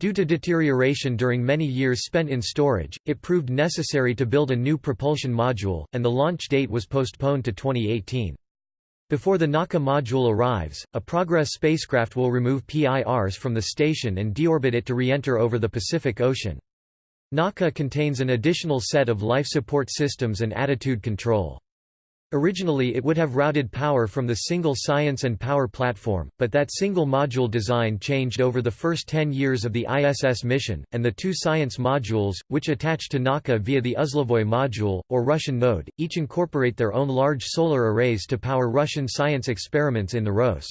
Due to deterioration during many years spent in storage, it proved necessary to build a new propulsion module, and the launch date was postponed to 2018. Before the Nauka module arrives, a Progress spacecraft will remove Pirs from the station and deorbit it to re-enter over the Pacific Ocean. Nauka contains an additional set of life support systems and attitude control. Originally it would have routed power from the single Science and Power platform, but that single module design changed over the first 10 years of the ISS mission, and the two Science modules, which attach to Nauka via the Uzlovoy module, or Russian node, each incorporate their own large solar arrays to power Russian science experiments in the ROS.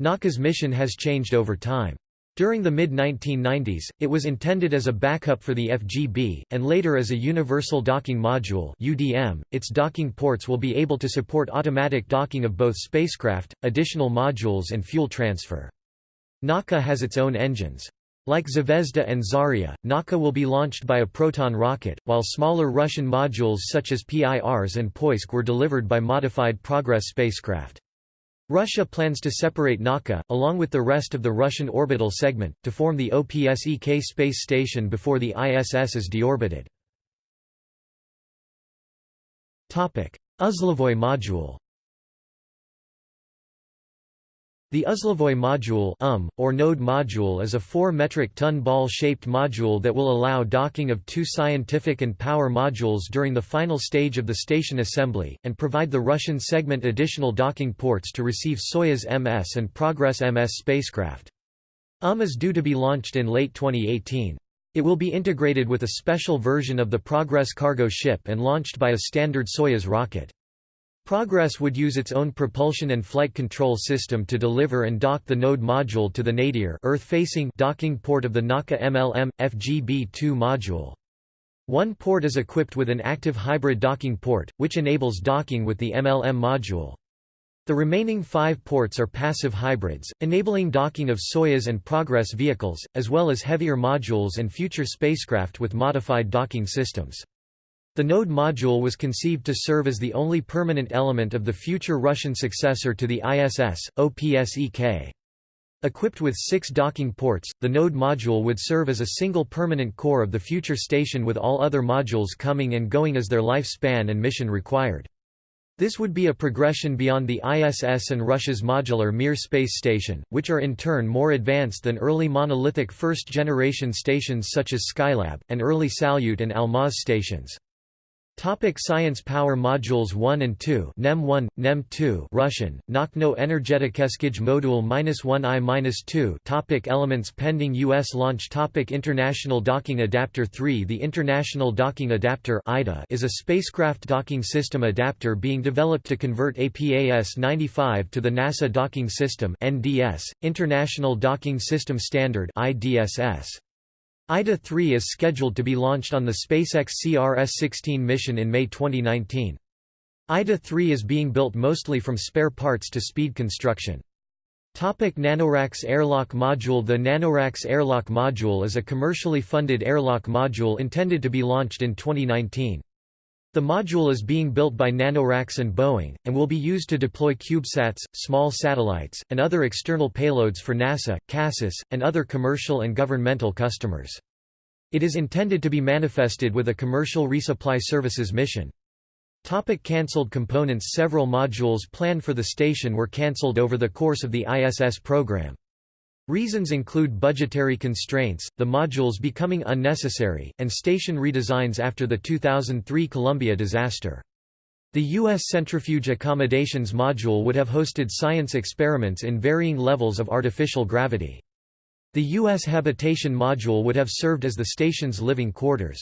Nauka's mission has changed over time. During the mid-1990s, it was intended as a backup for the FGB, and later as a Universal Docking Module UDM. .Its docking ports will be able to support automatic docking of both spacecraft, additional modules and fuel transfer. Nauka has its own engines. Like Zvezda and Zarya, Nauka will be launched by a Proton rocket, while smaller Russian modules such as Pirs and Poisk were delivered by modified Progress spacecraft. Russia plans to separate Nauka, along with the rest of the Russian orbital segment, to form the OPSEK space station before the ISS is deorbited. Uzlovoy module The Uzlovoy module um, or node module is a 4 metric ton ball-shaped module that will allow docking of two scientific and power modules during the final stage of the station assembly, and provide the Russian segment additional docking ports to receive Soyuz MS and Progress MS spacecraft. UM is due to be launched in late 2018. It will be integrated with a special version of the Progress cargo ship and launched by a standard Soyuz rocket. Progress would use its own propulsion and flight control system to deliver and dock the node module to the nadir Earth-facing docking port of the Nauka MLM FGB-2 module. One port is equipped with an active hybrid docking port, which enables docking with the MLM module. The remaining five ports are passive hybrids, enabling docking of Soyuz and Progress vehicles, as well as heavier modules and future spacecraft with modified docking systems. The node module was conceived to serve as the only permanent element of the future Russian successor to the ISS, OPSEK. Equipped with six docking ports, the node module would serve as a single permanent core of the future station with all other modules coming and going as their lifespan and mission required. This would be a progression beyond the ISS and Russia's modular Mir space station, which are in turn more advanced than early monolithic first-generation stations such as Skylab, and early Salyut and Almaz stations. Topic Science Power Modules 1 and 2 NEM 1, NEM 2 Russian, Nakhno Energetikeskij Module 1I-2 Topic Elements pending U.S. launch Topic International Docking Adapter 3 The International Docking Adapter IDA is a spacecraft docking system adapter being developed to convert APAS-95 to the NASA Docking System NDS, International Docking System Standard IDSS. IDA-3 is scheduled to be launched on the SpaceX CRS-16 mission in May 2019. IDA-3 is being built mostly from spare parts to speed construction. Topic NanoRacks Airlock Module The NanoRacks Airlock Module is a commercially funded airlock module intended to be launched in 2019. The module is being built by NanoRacks and Boeing, and will be used to deploy CubeSats, small satellites, and other external payloads for NASA, CASIS, and other commercial and governmental customers. It is intended to be manifested with a commercial resupply services mission. Topic cancelled components Several modules planned for the station were cancelled over the course of the ISS program. Reasons include budgetary constraints, the modules becoming unnecessary, and station redesigns after the 2003 Columbia disaster. The U.S. Centrifuge Accommodations Module would have hosted science experiments in varying levels of artificial gravity. The U.S. Habitation Module would have served as the station's living quarters.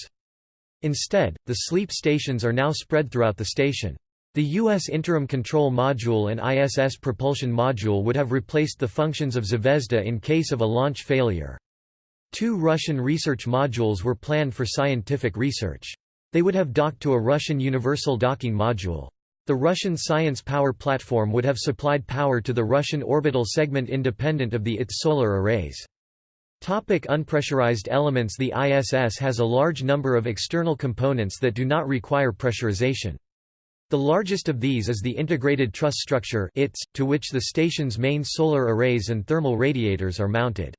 Instead, the sleep stations are now spread throughout the station. The U.S. Interim Control Module and ISS Propulsion Module would have replaced the functions of Zvezda in case of a launch failure. Two Russian research modules were planned for scientific research. They would have docked to a Russian Universal Docking Module. The Russian Science Power Platform would have supplied power to the Russian orbital segment independent of the ITS solar arrays. Topic unpressurized elements The ISS has a large number of external components that do not require pressurization. The largest of these is the Integrated Truss Structure to which the station's main solar arrays and thermal radiators are mounted.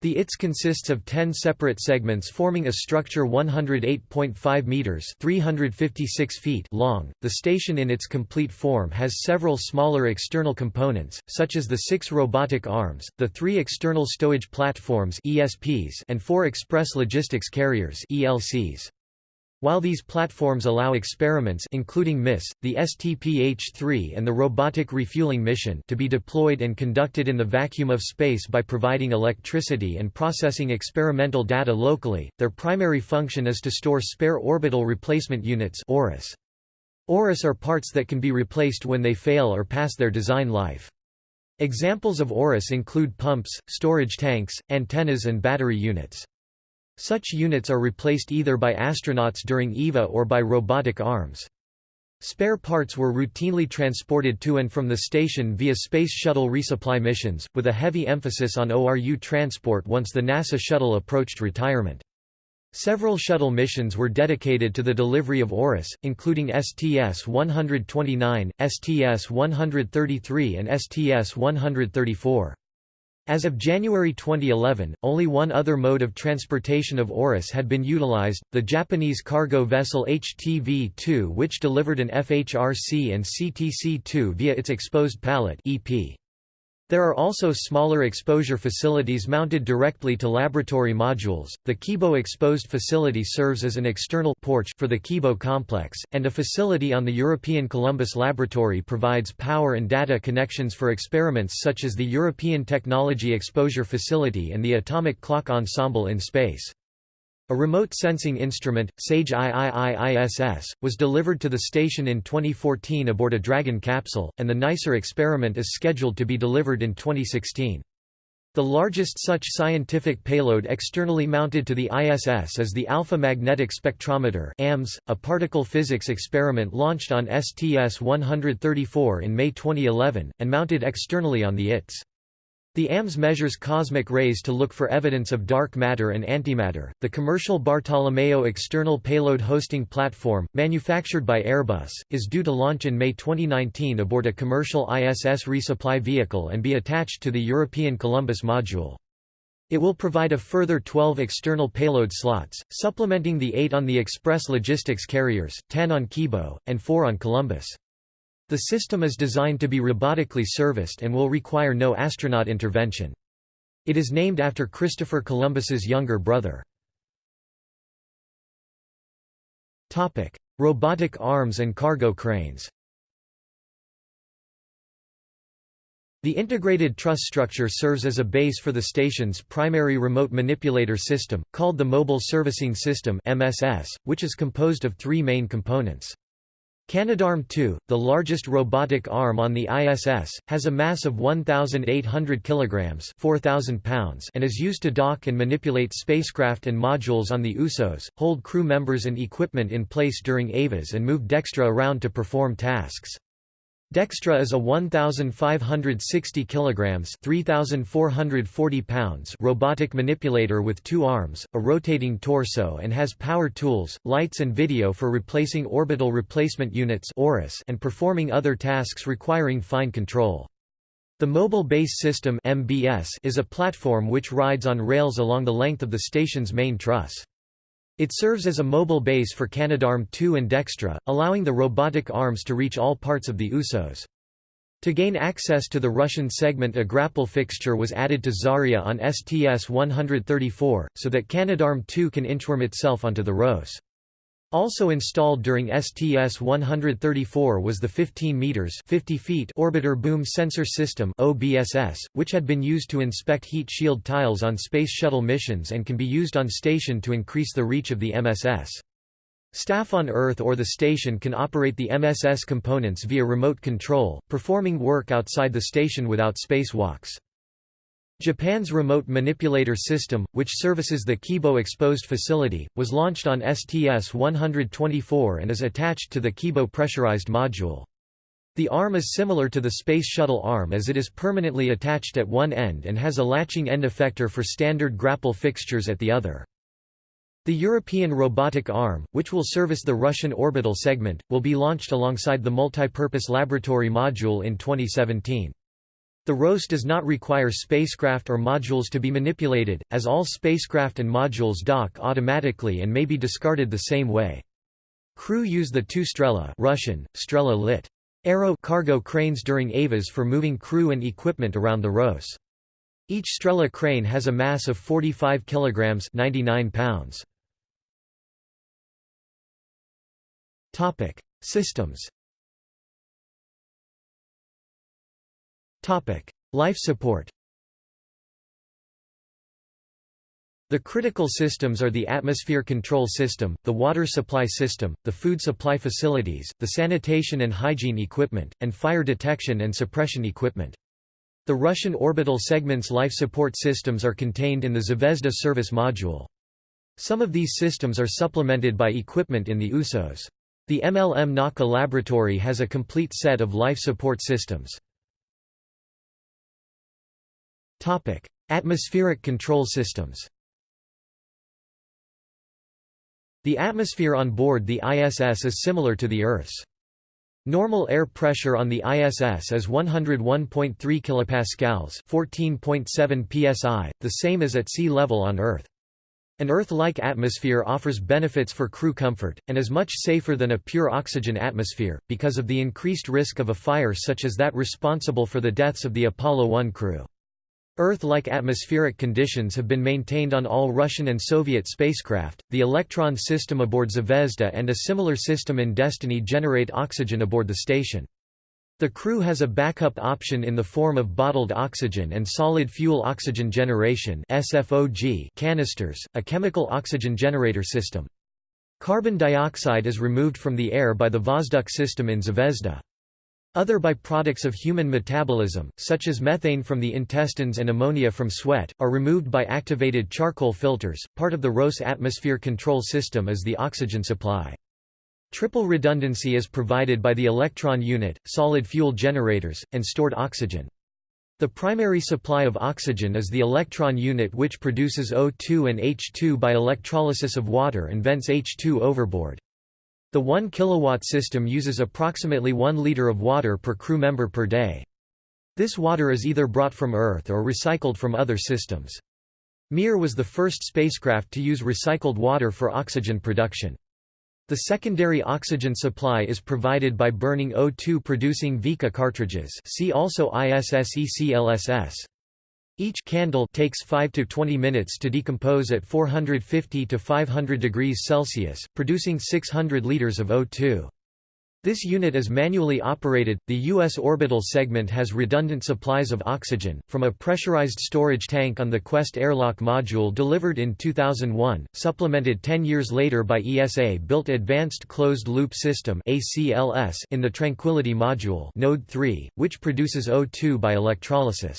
The ITS consists of 10 separate segments forming a structure 108.5 meters (356 feet) long. The station in its complete form has several smaller external components, such as the 6 robotic arms, the 3 external stowage platforms (ESPs) and 4 express logistics carriers (ELCs). While these platforms allow experiments including MISS, the STP-H3 and the Robotic Refueling Mission to be deployed and conducted in the vacuum of space by providing electricity and processing experimental data locally, their primary function is to store spare orbital replacement units ORUS. ORUS are parts that can be replaced when they fail or pass their design life. Examples of ORUS include pumps, storage tanks, antennas and battery units. Such units are replaced either by astronauts during EVA or by robotic arms. Spare parts were routinely transported to and from the station via Space Shuttle resupply missions, with a heavy emphasis on ORU transport once the NASA shuttle approached retirement. Several shuttle missions were dedicated to the delivery of ORUS, including STS-129, STS-133 and STS-134. As of January 2011, only one other mode of transportation of ORUS had been utilized, the Japanese cargo vessel HTV-2 which delivered an FHRC and CTC-2 via its exposed pallet EP. There are also smaller exposure facilities mounted directly to laboratory modules. The Kibo Exposed Facility serves as an external porch for the Kibo complex, and a facility on the European Columbus Laboratory provides power and data connections for experiments such as the European Technology Exposure Facility and the Atomic Clock Ensemble in space. A remote sensing instrument, SAGE IIIISS, was delivered to the station in 2014 aboard a Dragon capsule, and the NICER experiment is scheduled to be delivered in 2016. The largest such scientific payload externally mounted to the ISS is the Alpha Magnetic Spectrometer AMS, a particle physics experiment launched on STS-134 in May 2011, and mounted externally on the ITS. The AMS measures cosmic rays to look for evidence of dark matter and antimatter. The commercial Bartolomeo external payload hosting platform, manufactured by Airbus, is due to launch in May 2019 aboard a commercial ISS resupply vehicle and be attached to the European Columbus module. It will provide a further 12 external payload slots, supplementing the 8 on the Express Logistics carriers, 10 on Kibo, and 4 on Columbus. The system is designed to be robotically serviced and will require no astronaut intervention. It is named after Christopher Columbus's younger brother. Topic: Robotic arms and cargo cranes The integrated truss structure serves as a base for the station's primary remote manipulator system, called the Mobile Servicing System (MSS), which is composed of three main components. Canadarm2, the largest robotic arm on the ISS, has a mass of 1,800 kilograms (4,000 pounds) and is used to dock and manipulate spacecraft and modules on the USOS, hold crew members and equipment in place during EVAs and move Dextre around to perform tasks. Dextre is a 1560 kilograms, 3440 pounds robotic manipulator with two arms, a rotating torso and has power tools, lights and video for replacing orbital replacement units and performing other tasks requiring fine control. The Mobile Base System (MBS) is a platform which rides on rails along the length of the station's main truss. It serves as a mobile base for Canadarm2 and Dextre, allowing the robotic arms to reach all parts of the USOS. To gain access to the Russian segment a grapple fixture was added to Zarya on STS-134, so that Canadarm2 can inchworm itself onto the ROS. Also installed during STS-134 was the 15 meters 50 feet orbiter boom sensor system (OBSS), which had been used to inspect heat shield tiles on Space Shuttle missions and can be used on station to increase the reach of the MSS. Staff on Earth or the station can operate the MSS components via remote control, performing work outside the station without spacewalks. Japan's Remote Manipulator System, which services the Kibo Exposed Facility, was launched on STS-124 and is attached to the Kibo pressurized module. The arm is similar to the Space Shuttle arm as it is permanently attached at one end and has a latching end effector for standard grapple fixtures at the other. The European robotic arm, which will service the Russian orbital segment, will be launched alongside the multipurpose laboratory module in 2017. The ROS does not require spacecraft or modules to be manipulated, as all spacecraft and modules dock automatically and may be discarded the same way. Crew use the two Strela Russian, Strela lit. Aero cargo cranes during EVAs for moving crew and equipment around the ROS. Each Strela crane has a mass of 45 kilograms 99 pounds. Topic: Systems Life support The critical systems are the atmosphere control system, the water supply system, the food supply facilities, the sanitation and hygiene equipment, and fire detection and suppression equipment. The Russian orbital segment's life support systems are contained in the Zvezda service module. Some of these systems are supplemented by equipment in the USOS. The MLM Nauka laboratory has a complete set of life support systems. Topic: Atmospheric control systems. The atmosphere on board the ISS is similar to the Earth's. Normal air pressure on the ISS is 101.3 kPa 14.7 psi, the same as at sea level on Earth. An Earth-like atmosphere offers benefits for crew comfort, and is much safer than a pure oxygen atmosphere, because of the increased risk of a fire such as that responsible for the deaths of the Apollo 1 crew. Earth-like atmospheric conditions have been maintained on all Russian and Soviet spacecraft. The Elektron system aboard Zvezda and a similar system in Destiny generate oxygen aboard the station. The crew has a backup option in the form of bottled oxygen and solid fuel oxygen generation (SFOG) canisters, a chemical oxygen generator system. Carbon dioxide is removed from the air by the Vozdukh system in Zvezda. Other byproducts of human metabolism, such as methane from the intestines and ammonia from sweat, are removed by activated charcoal filters. Part of the ROS atmosphere control system is the oxygen supply. Triple redundancy is provided by the electron unit, solid fuel generators, and stored oxygen. The primary supply of oxygen is the electron unit which produces O2 and H2 by electrolysis of water and vents H2 overboard. The 1 kW system uses approximately 1 liter of water per crew member per day. This water is either brought from Earth or recycled from other systems. Mir was the first spacecraft to use recycled water for oxygen production. The secondary oxygen supply is provided by burning O2 producing Vika cartridges see also ISSECLSS. Each candle takes 5 to 20 minutes to decompose at 450 to 500 degrees Celsius, producing 600 liters of O2. This unit is manually operated. The U.S. orbital segment has redundant supplies of oxygen, from a pressurized storage tank on the Quest airlock module delivered in 2001, supplemented 10 years later by ESA built Advanced Closed Loop System in the Tranquility module Node 3, which produces O2 by electrolysis.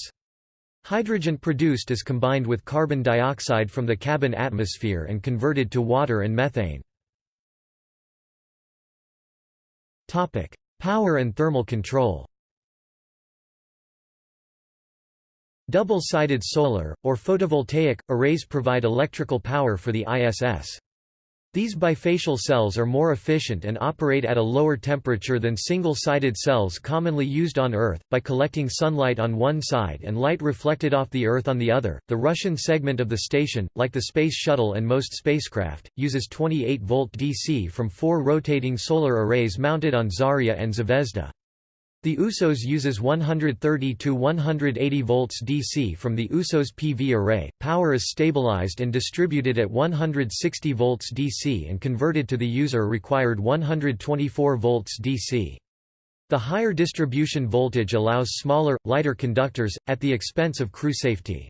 Hydrogen produced is combined with carbon dioxide from the cabin atmosphere and converted to water and methane. Power and thermal control. Double-sided solar, or photovoltaic, arrays provide electrical power for the ISS. These bifacial cells are more efficient and operate at a lower temperature than single-sided cells commonly used on Earth, by collecting sunlight on one side and light reflected off the Earth on the other. The Russian segment of the station, like the Space Shuttle and most spacecraft, uses 28 volt DC from four rotating solar arrays mounted on Zarya and Zvezda. The USOS uses 130 to 180 volts DC from the USOS PV array. Power is stabilized and distributed at 160 volts DC and converted to the user required 124 volts DC. The higher distribution voltage allows smaller, lighter conductors, at the expense of crew safety.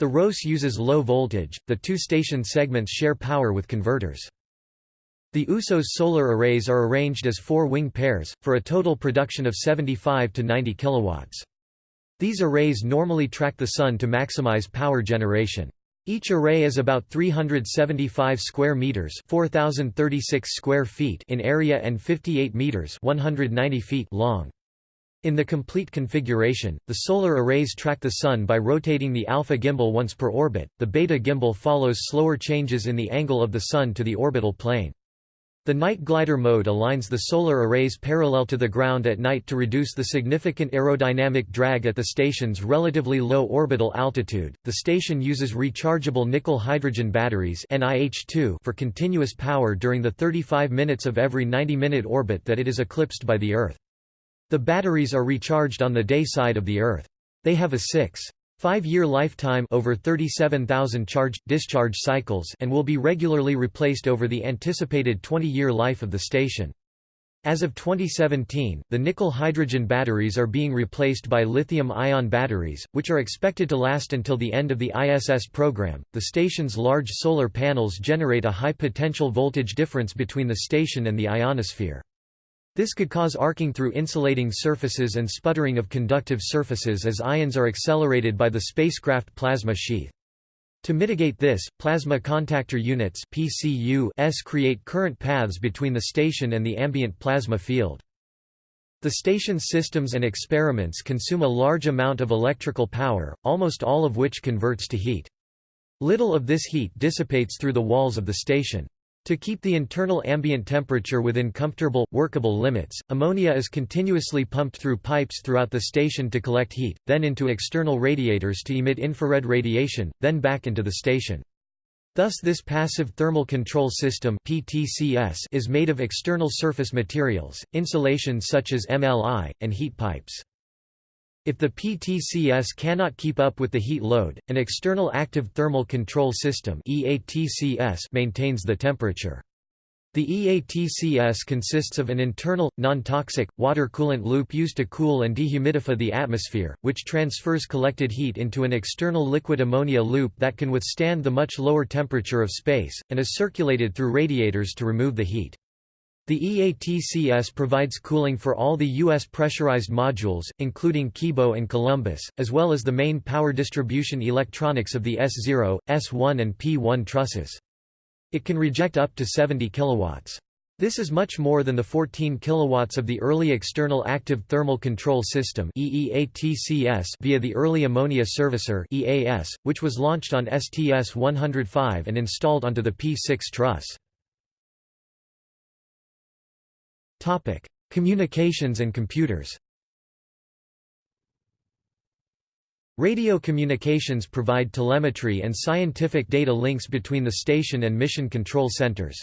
The ROS uses low voltage, the two station segments share power with converters. The USOS solar arrays are arranged as four wing pairs, for a total production of 75 to 90 kilowatts. These arrays normally track the Sun to maximize power generation. Each array is about 375 square meters, 4036 square feet in area and 58 meters, 190 feet long. In the complete configuration, the solar arrays track the Sun by rotating the alpha gimbal once per orbit, the beta gimbal follows slower changes in the angle of the Sun to the orbital plane. The night glider mode aligns the solar arrays parallel to the ground at night to reduce the significant aerodynamic drag at the station's relatively low orbital altitude. The station uses rechargeable nickel hydrogen batteries (NiH2) for continuous power during the 35 minutes of every 90-minute orbit that it is eclipsed by the Earth. The batteries are recharged on the day side of the Earth. They have a 6 Five-year lifetime over 37,000 charge-discharge cycles and will be regularly replaced over the anticipated 20-year life of the station. As of 2017, the nickel-hydrogen batteries are being replaced by lithium-ion batteries, which are expected to last until the end of the ISS program. The station's large solar panels generate a high potential voltage difference between the station and the ionosphere. This could cause arcing through insulating surfaces and sputtering of conductive surfaces as ions are accelerated by the spacecraft plasma sheath. To mitigate this, plasma contactor units PCUs create current paths between the station and the ambient plasma field. The station's systems and experiments consume a large amount of electrical power, almost all of which converts to heat. Little of this heat dissipates through the walls of the station. To keep the internal ambient temperature within comfortable, workable limits, ammonia is continuously pumped through pipes throughout the station to collect heat, then into external radiators to emit infrared radiation, then back into the station. Thus this passive thermal control system PTCS is made of external surface materials, insulations such as MLI, and heat pipes. If the PTCS cannot keep up with the heat load, an external active thermal control system EATCS maintains the temperature. The EATCS consists of an internal, non-toxic, water coolant loop used to cool and dehumidify the atmosphere, which transfers collected heat into an external liquid ammonia loop that can withstand the much lower temperature of space, and is circulated through radiators to remove the heat. The EATCS provides cooling for all the U.S. pressurized modules, including Kibo and Columbus, as well as the main power distribution electronics of the S0, S1 and P1 trusses. It can reject up to 70 kilowatts. This is much more than the 14 kilowatts of the early External Active Thermal Control System via the Early Ammonia Servicer EAS, which was launched on STS-105 and installed onto the P6 truss. Communications and computers Radio communications provide telemetry and scientific data links between the station and mission control centers.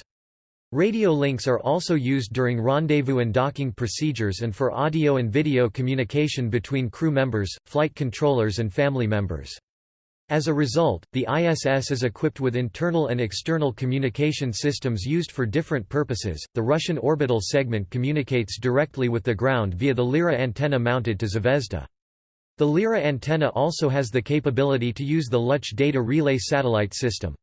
Radio links are also used during rendezvous and docking procedures and for audio and video communication between crew members, flight controllers and family members. As a result, the ISS is equipped with internal and external communication systems used for different purposes. The Russian orbital segment communicates directly with the ground via the Lira antenna mounted to Zvezda. The Lira antenna also has the capability to use the Luch data relay satellite system.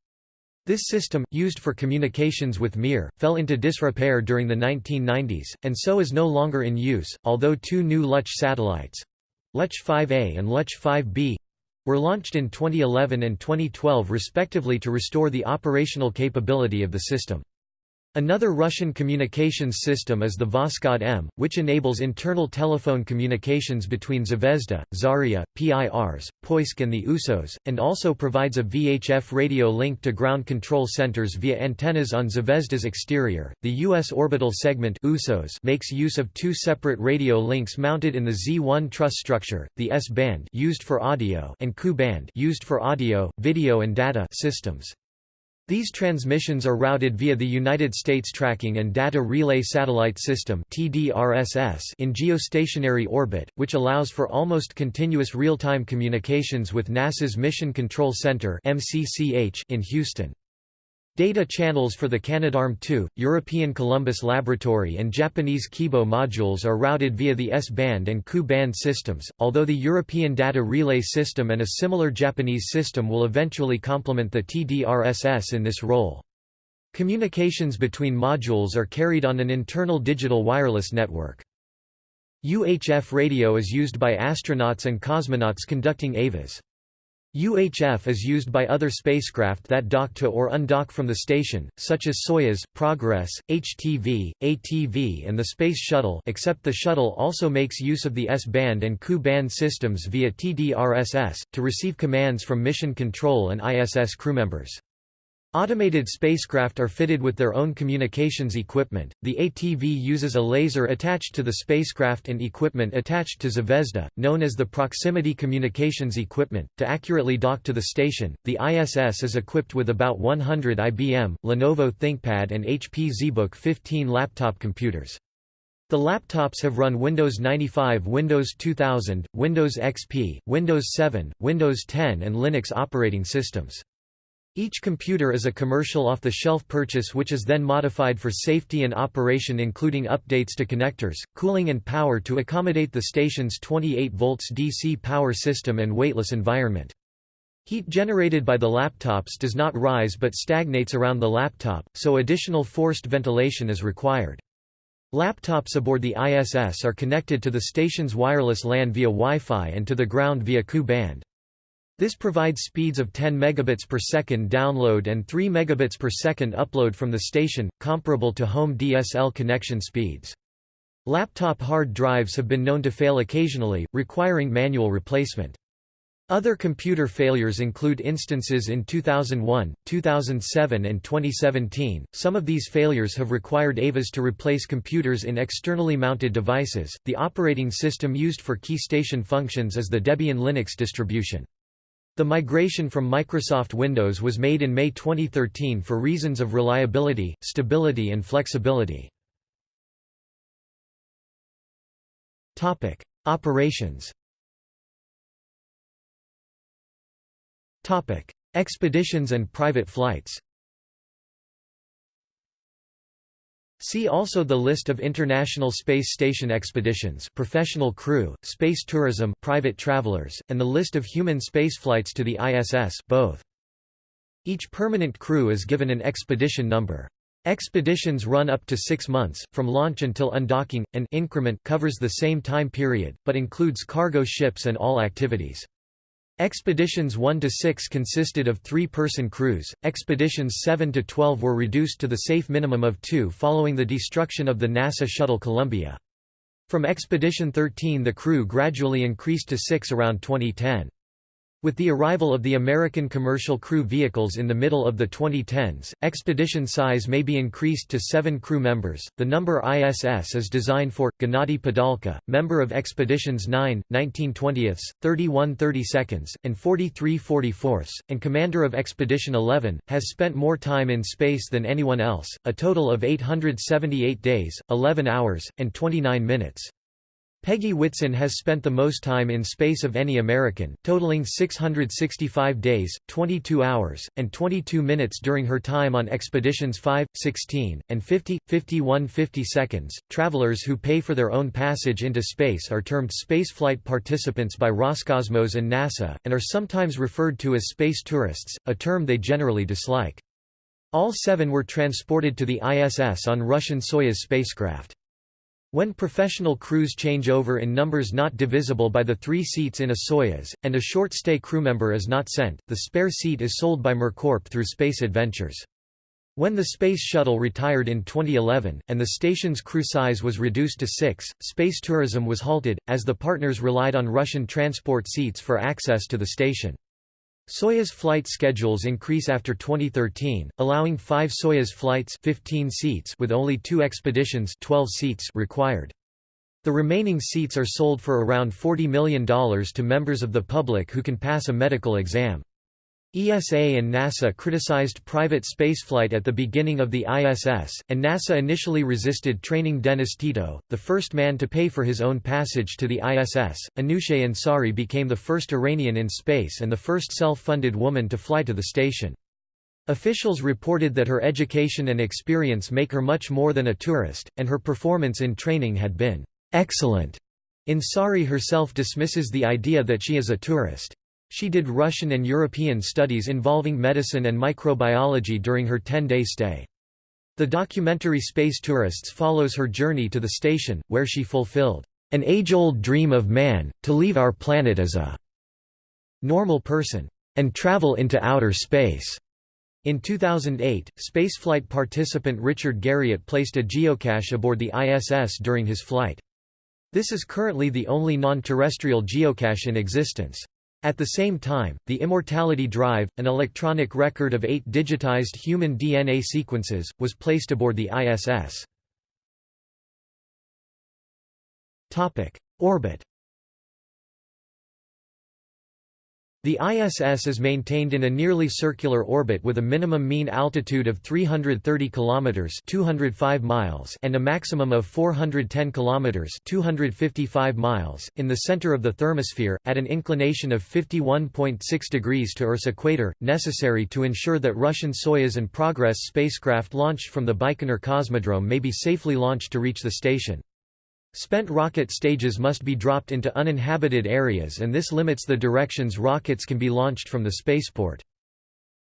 This system, used for communications with Mir, fell into disrepair during the 1990s, and so is no longer in use, although two new Luch satellites—Luch 5A and Luch 5B—were launched in 2011 and 2012 respectively to restore the operational capability of the system. Another Russian communications system is the Voskhod M, which enables internal telephone communications between Zvezda, Zarya, Pirs, Poisk and the USOS, and also provides a VHF radio link to ground control centers via antennas on Zvezda's exterior. The U.S. orbital segment USOS makes use of two separate radio links mounted in the Z1 truss structure, the S-band used for audio and Ku-band used for audio, video and data systems. These transmissions are routed via the United States Tracking and Data Relay Satellite System in geostationary orbit, which allows for almost continuous real-time communications with NASA's Mission Control Center in Houston. Data channels for the Canadarm2, European Columbus Laboratory and Japanese Kibo modules are routed via the S-band and Ku-band systems, although the European Data Relay System and a similar Japanese system will eventually complement the TDRSS in this role. Communications between modules are carried on an internal digital wireless network. UHF radio is used by astronauts and cosmonauts conducting EVAs. UHF is used by other spacecraft that dock to or undock from the station, such as Soyuz, Progress, HTV, ATV and the Space Shuttle except the Shuttle also makes use of the S-band and Ku-band systems via TDRSS, to receive commands from mission control and ISS crewmembers. Automated spacecraft are fitted with their own communications equipment. The ATV uses a laser attached to the spacecraft and equipment attached to Zvezda, known as the Proximity Communications Equipment, to accurately dock to the station. The ISS is equipped with about 100 IBM, Lenovo ThinkPad, and HP ZBook 15 laptop computers. The laptops have run Windows 95, Windows 2000, Windows XP, Windows 7, Windows 10, and Linux operating systems. Each computer is a commercial off-the-shelf purchase which is then modified for safety and operation including updates to connectors, cooling and power to accommodate the station's 28 volts DC power system and weightless environment. Heat generated by the laptops does not rise but stagnates around the laptop, so additional forced ventilation is required. Laptops aboard the ISS are connected to the station's wireless LAN via Wi-Fi and to the ground via Ku-band. This provides speeds of 10 megabits per second download and 3 megabits per second upload from the station, comparable to home DSL connection speeds. Laptop hard drives have been known to fail occasionally, requiring manual replacement. Other computer failures include instances in 2001, 2007, and 2017. Some of these failures have required EVAs to replace computers in externally mounted devices. The operating system used for key station functions is the Debian Linux distribution. The migration from Microsoft Windows was made in May 2013 for reasons of reliability, stability and flexibility. Operations Expeditions and private flights See also the list of International Space Station expeditions professional crew, space tourism private travelers, and the list of human spaceflights to the ISS both. Each permanent crew is given an expedition number. Expeditions run up to six months, from launch until undocking. An increment covers the same time period, but includes cargo ships and all activities. Expeditions 1 to 6 consisted of three-person crews, expeditions 7 to 12 were reduced to the safe minimum of two following the destruction of the NASA Shuttle Columbia. From Expedition 13 the crew gradually increased to six around 2010. With the arrival of the American commercial crew vehicles in the middle of the 2010s, expedition size may be increased to seven crew members. The number ISS is designed for Gennady Padalka, member of Expeditions 9, 1920ths, 31 32nds, and 43 44ths, and commander of Expedition 11, has spent more time in space than anyone else, a total of 878 days, 11 hours, and 29 minutes. Peggy Whitson has spent the most time in space of any American, totaling 665 days, 22 hours, and 22 minutes during her time on expeditions 5, 16, and 50, 51 50 seconds. Travelers who pay for their own passage into space are termed spaceflight participants by Roscosmos and NASA, and are sometimes referred to as space tourists, a term they generally dislike. All seven were transported to the ISS on Russian Soyuz spacecraft. When professional crews change over in numbers not divisible by the three seats in a Soyuz, and a short-stay crewmember is not sent, the spare seat is sold by MirCorp through Space Adventures. When the Space Shuttle retired in 2011, and the station's crew size was reduced to six, space tourism was halted, as the partners relied on Russian transport seats for access to the station. Soyuz flight schedules increase after 2013, allowing five Soyuz flights 15 seats with only two expeditions 12 seats required. The remaining seats are sold for around $40 million to members of the public who can pass a medical exam. ESA and NASA criticized private spaceflight at the beginning of the ISS, and NASA initially resisted training Dennis Tito, the first man to pay for his own passage to the ISS. Anousheh Ansari became the first Iranian in space and the first self-funded woman to fly to the station. Officials reported that her education and experience make her much more than a tourist, and her performance in training had been excellent. Ansari herself dismisses the idea that she is a tourist. She did Russian and European studies involving medicine and microbiology during her 10-day stay. The documentary Space Tourists follows her journey to the station, where she fulfilled an age-old dream of man, to leave our planet as a normal person, and travel into outer space. In 2008, spaceflight participant Richard Garriott placed a geocache aboard the ISS during his flight. This is currently the only non-terrestrial geocache in existence. At the same time, the Immortality Drive, an electronic record of eight digitized human DNA sequences, was placed aboard the ISS. Orbit The ISS is maintained in a nearly circular orbit with a minimum mean altitude of 330 kilometers (205 miles) and a maximum of 410 kilometers (255 miles) in the center of the thermosphere at an inclination of 51.6 degrees to Earth's equator, necessary to ensure that Russian Soyuz and Progress spacecraft launched from the Baikonur Cosmodrome may be safely launched to reach the station. Spent rocket stages must be dropped into uninhabited areas and this limits the directions rockets can be launched from the spaceport.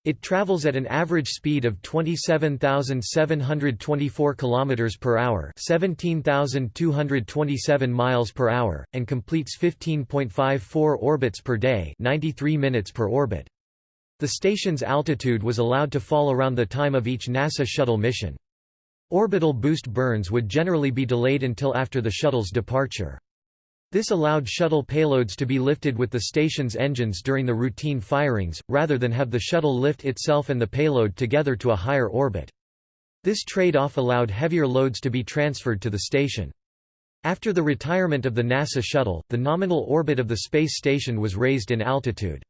It travels at an average speed of 27,724 km per hour, 17,227 miles per hour, and completes 15.54 orbits per day, 93 minutes per orbit. The station's altitude was allowed to fall around the time of each NASA shuttle mission. Orbital boost burns would generally be delayed until after the shuttle's departure. This allowed shuttle payloads to be lifted with the station's engines during the routine firings, rather than have the shuttle lift itself and the payload together to a higher orbit. This trade-off allowed heavier loads to be transferred to the station. After the retirement of the NASA shuttle, the nominal orbit of the space station was raised in altitude.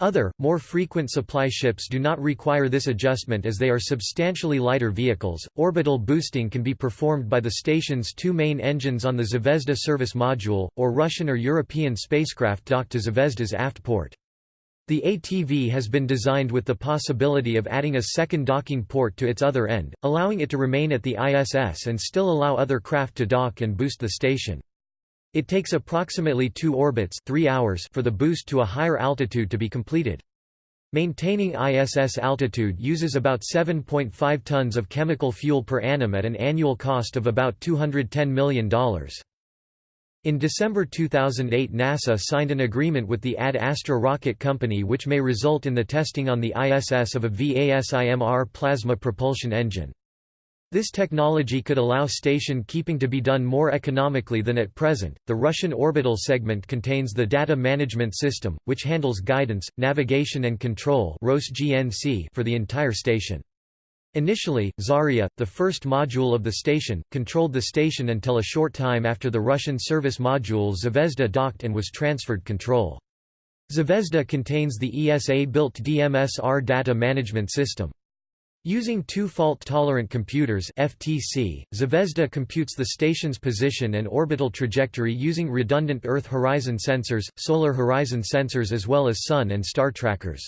Other, more frequent supply ships do not require this adjustment as they are substantially lighter vehicles. Orbital boosting can be performed by the station's two main engines on the Zvezda service module, or Russian or European spacecraft docked to Zvezda's aft port. The ATV has been designed with the possibility of adding a second docking port to its other end, allowing it to remain at the ISS and still allow other craft to dock and boost the station. It takes approximately two orbits 3 hours for the boost to a higher altitude to be completed. Maintaining ISS altitude uses about 7.5 tons of chemical fuel per annum at an annual cost of about $210 million. In December 2008 NASA signed an agreement with the Ad Astra rocket company which may result in the testing on the ISS of a VASIMR plasma propulsion engine. This technology could allow station keeping to be done more economically than at present. The Russian orbital segment contains the Data Management System, which handles guidance, navigation and control for the entire station. Initially, Zarya, the first module of the station, controlled the station until a short time after the Russian service module Zvezda docked and was transferred control. Zvezda contains the ESA-built DMSR data management system. Using two fault-tolerant computers FTC, Zvezda computes the station's position and orbital trajectory using redundant Earth horizon sensors, solar horizon sensors as well as sun and star trackers.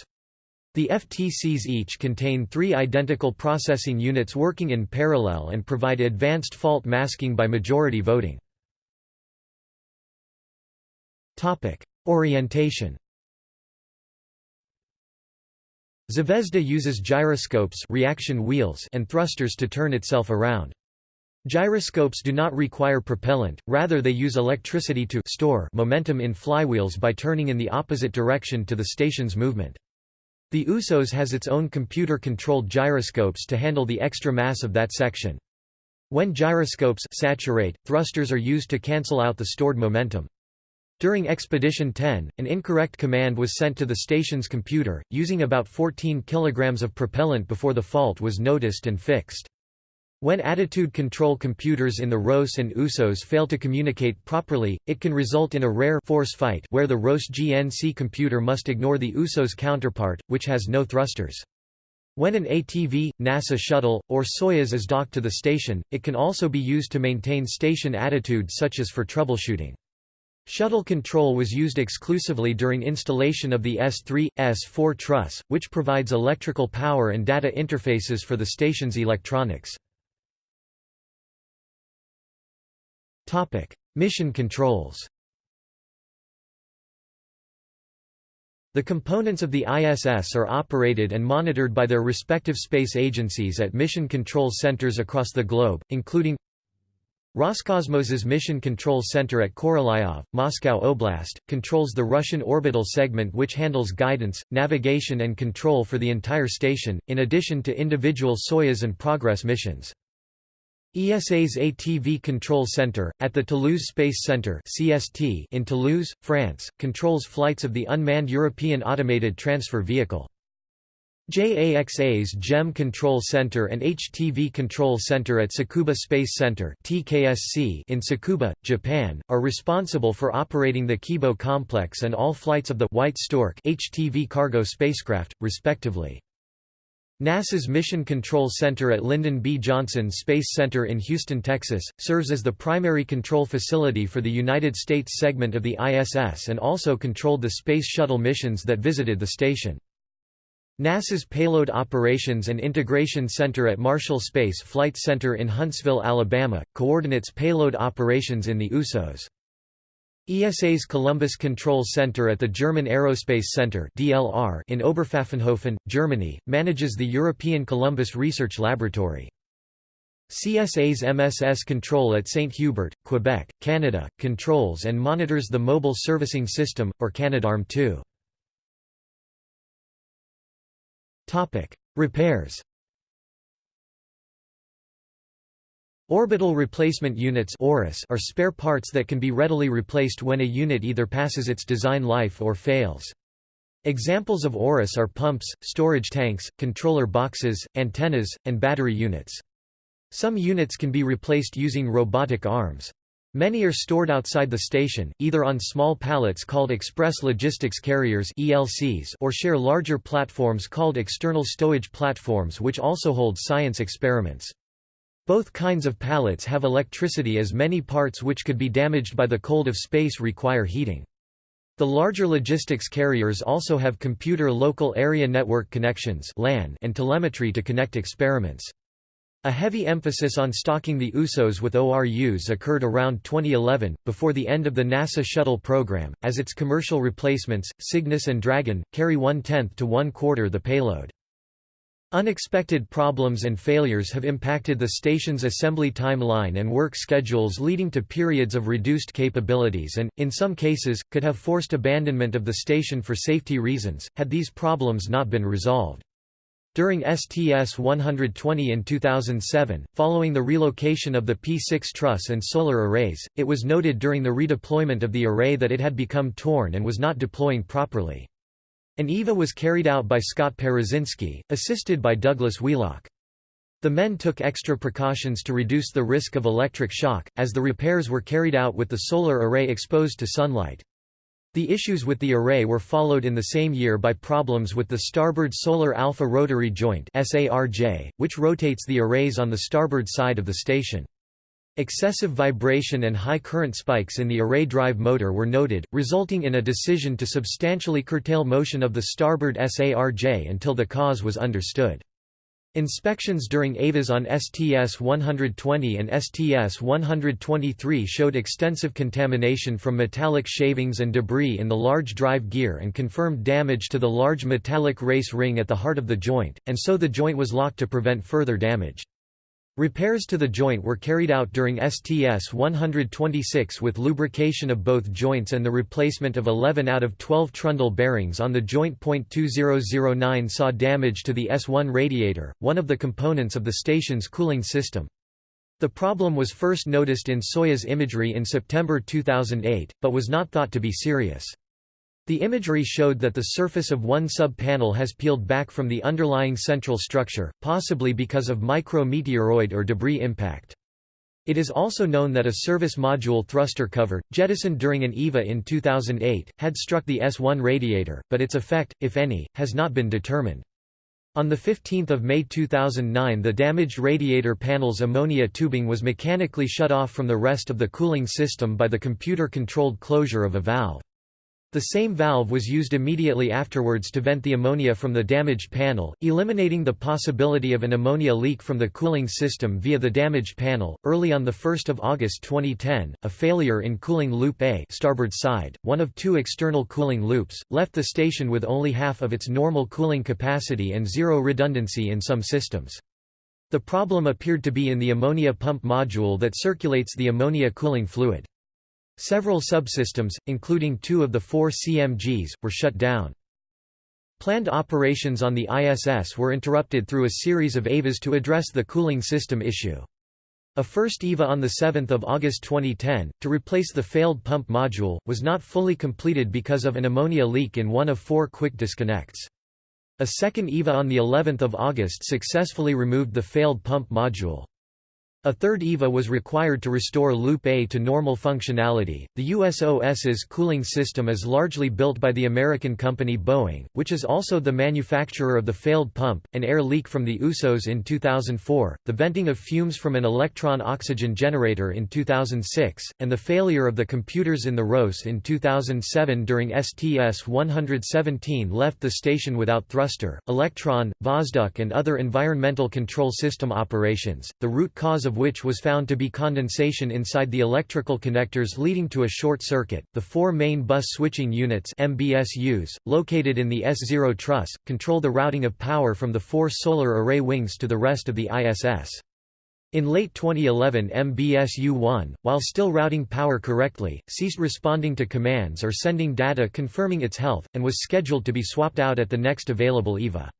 The FTCs each contain three identical processing units working in parallel and provide advanced fault masking by majority voting. Orientation Zvezda uses gyroscopes reaction wheels and thrusters to turn itself around. Gyroscopes do not require propellant, rather they use electricity to store momentum in flywheels by turning in the opposite direction to the station's movement. The USOS has its own computer-controlled gyroscopes to handle the extra mass of that section. When gyroscopes saturate, thrusters are used to cancel out the stored momentum. During Expedition 10, an incorrect command was sent to the station's computer, using about 14 kilograms of propellant before the fault was noticed and fixed. When attitude control computers in the ROS and USOS fail to communicate properly, it can result in a rare force fight where the ROS GNC computer must ignore the USOS counterpart, which has no thrusters. When an ATV, NASA shuttle, or Soyuz is docked to the station, it can also be used to maintain station attitude such as for troubleshooting. Shuttle control was used exclusively during installation of the S3, S4 truss, which provides electrical power and data interfaces for the station's electronics. Mission controls. The components of the ISS are operated and monitored by their respective space agencies at mission control centers across the globe, including Roscosmos's Mission Control Center at Korolyov, Moscow Oblast, controls the Russian orbital segment which handles guidance, navigation and control for the entire station, in addition to individual Soyuz and Progress missions. ESA's ATV Control Center, at the Toulouse Space Center in Toulouse, France, controls flights of the unmanned European Automated Transfer Vehicle. JAXA's JEM Control Center and HTV Control Center at Tsukuba Space Center TKSC in Tsukuba, Japan, are responsible for operating the Kibo complex and all flights of the White Stork HTV cargo spacecraft, respectively. NASA's Mission Control Center at Lyndon B. Johnson Space Center in Houston, Texas, serves as the primary control facility for the United States segment of the ISS and also controlled the Space Shuttle missions that visited the station. NASA's Payload Operations and Integration Center at Marshall Space Flight Center in Huntsville, Alabama, coordinates payload operations in the USOS. ESA's Columbus Control Center at the German Aerospace Center (DLR) in Oberpfaffenhofen, Germany, manages the European Columbus Research Laboratory. CSA's MSS Control at St. Hubert, Quebec, Canada, controls and monitors the Mobile Servicing System, or Canadarm2. Repairs Orbital replacement units are spare parts that can be readily replaced when a unit either passes its design life or fails. Examples of ORUs are pumps, storage tanks, controller boxes, antennas, and battery units. Some units can be replaced using robotic arms. Many are stored outside the station, either on small pallets called Express Logistics Carriers or share larger platforms called external stowage platforms which also hold science experiments. Both kinds of pallets have electricity as many parts which could be damaged by the cold of space require heating. The larger logistics carriers also have computer local area network connections and telemetry to connect experiments. A heavy emphasis on stocking the USOS with ORUs occurred around 2011, before the end of the NASA Shuttle program, as its commercial replacements, Cygnus and Dragon, carry one-tenth to one-quarter the payload. Unexpected problems and failures have impacted the station's assembly timeline and work schedules leading to periods of reduced capabilities and, in some cases, could have forced abandonment of the station for safety reasons, had these problems not been resolved. During STS-120 in 2007, following the relocation of the P6 truss and solar arrays, it was noted during the redeployment of the array that it had become torn and was not deploying properly. An EVA was carried out by Scott Parazynski, assisted by Douglas Wheelock. The men took extra precautions to reduce the risk of electric shock, as the repairs were carried out with the solar array exposed to sunlight. The issues with the array were followed in the same year by problems with the starboard solar alpha rotary joint which rotates the arrays on the starboard side of the station. Excessive vibration and high current spikes in the array drive motor were noted, resulting in a decision to substantially curtail motion of the starboard SARJ until the cause was understood. Inspections during EVAs on STS-120 and STS-123 showed extensive contamination from metallic shavings and debris in the large drive gear and confirmed damage to the large metallic race ring at the heart of the joint, and so the joint was locked to prevent further damage. Repairs to the joint were carried out during STS-126 with lubrication of both joints and the replacement of 11 out of 12 trundle bearings on the joint. 2009 saw damage to the S1 radiator, one of the components of the station's cooling system. The problem was first noticed in Soyuz imagery in September 2008, but was not thought to be serious. The imagery showed that the surface of one sub-panel has peeled back from the underlying central structure, possibly because of micro-meteoroid or debris impact. It is also known that a service module thruster cover, jettisoned during an EVA in 2008, had struck the S1 radiator, but its effect, if any, has not been determined. On 15 May 2009 the damaged radiator panel's ammonia tubing was mechanically shut off from the rest of the cooling system by the computer-controlled closure of a valve. The same valve was used immediately afterwards to vent the ammonia from the damaged panel, eliminating the possibility of an ammonia leak from the cooling system via the damaged panel. Early on the 1st of August 2010, a failure in cooling loop A, starboard side, one of two external cooling loops, left the station with only half of its normal cooling capacity and zero redundancy in some systems. The problem appeared to be in the ammonia pump module that circulates the ammonia cooling fluid. Several subsystems, including two of the four CMGs, were shut down. Planned operations on the ISS were interrupted through a series of EVAs to address the cooling system issue. A first EVA on 7 August 2010, to replace the failed pump module, was not fully completed because of an ammonia leak in one of four quick disconnects. A second EVA on of August successfully removed the failed pump module. A third EVA was required to restore Loop A to normal functionality. The USOS's cooling system is largely built by the American company Boeing, which is also the manufacturer of the failed pump, an air leak from the USOS in 2004, the venting of fumes from an Elektron oxygen generator in 2006, and the failure of the computers in the ROS in 2007 during STS-117 left the station without thruster, Elektron, Vozdukh and other environmental control system operations. The root cause of of which was found to be condensation inside the electrical connectors leading to a short circuit. The four main bus switching units MBSUs, located in the S0 truss, control the routing of power from the four solar array wings to the rest of the ISS. In late 2011 MBSU-1, while still routing power correctly, ceased responding to commands or sending data confirming its health, and was scheduled to be swapped out at the next available EVA.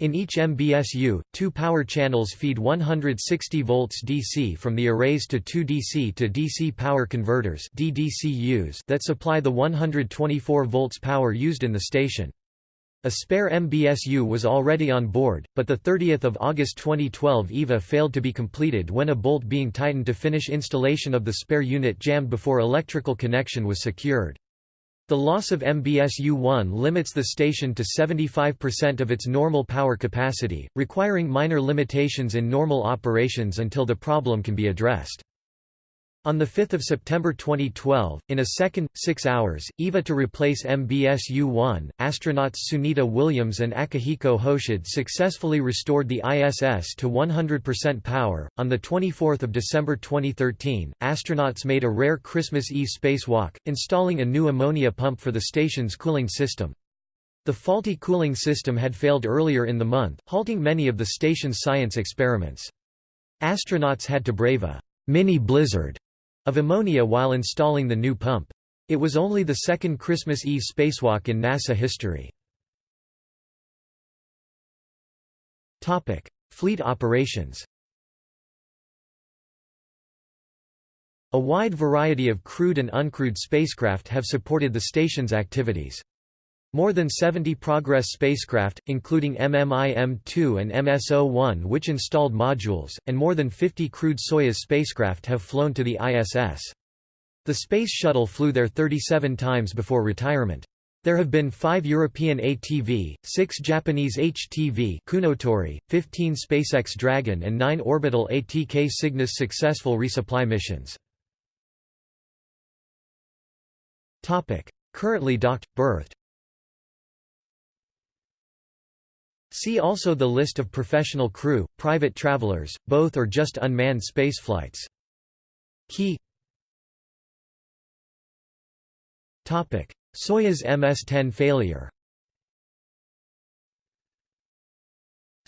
In each MBSU, two power channels feed 160 volts DC from the arrays to two DC to DC power converters DDCUs that supply the 124 volts power used in the station. A spare MBSU was already on board, but the 30th of August 2012 EVA failed to be completed when a bolt being tightened to finish installation of the spare unit jammed before electrical connection was secured. The loss of MBSU-1 limits the station to 75% of its normal power capacity, requiring minor limitations in normal operations until the problem can be addressed. On 5 September 2012, in a second, six hours, EVA to replace MBSU-1, astronauts Sunita Williams and Akihiko Hoshide successfully restored the ISS to 100% power. On 24 December 2013, astronauts made a rare Christmas Eve spacewalk, installing a new ammonia pump for the station's cooling system. The faulty cooling system had failed earlier in the month, halting many of the station's science experiments. Astronauts had to brave a mini blizzard of ammonia while installing the new pump. It was only the second Christmas Eve spacewalk in NASA history. Fleet operations A wide variety of crewed and uncrewed spacecraft have supported the station's activities. More than 70 Progress spacecraft, including M-MIM2 and M-SO1 which installed modules, and more than 50 crewed Soyuz spacecraft have flown to the ISS. The Space Shuttle flew there 37 times before retirement. There have been 5 European ATV, 6 Japanese HTV Kounotori, 15 SpaceX Dragon and 9 orbital ATK Cygnus successful resupply missions. Currently docked, berthed See also the list of professional crew, private travelers, both or just unmanned spaceflights. Key Soyuz MS-10 failure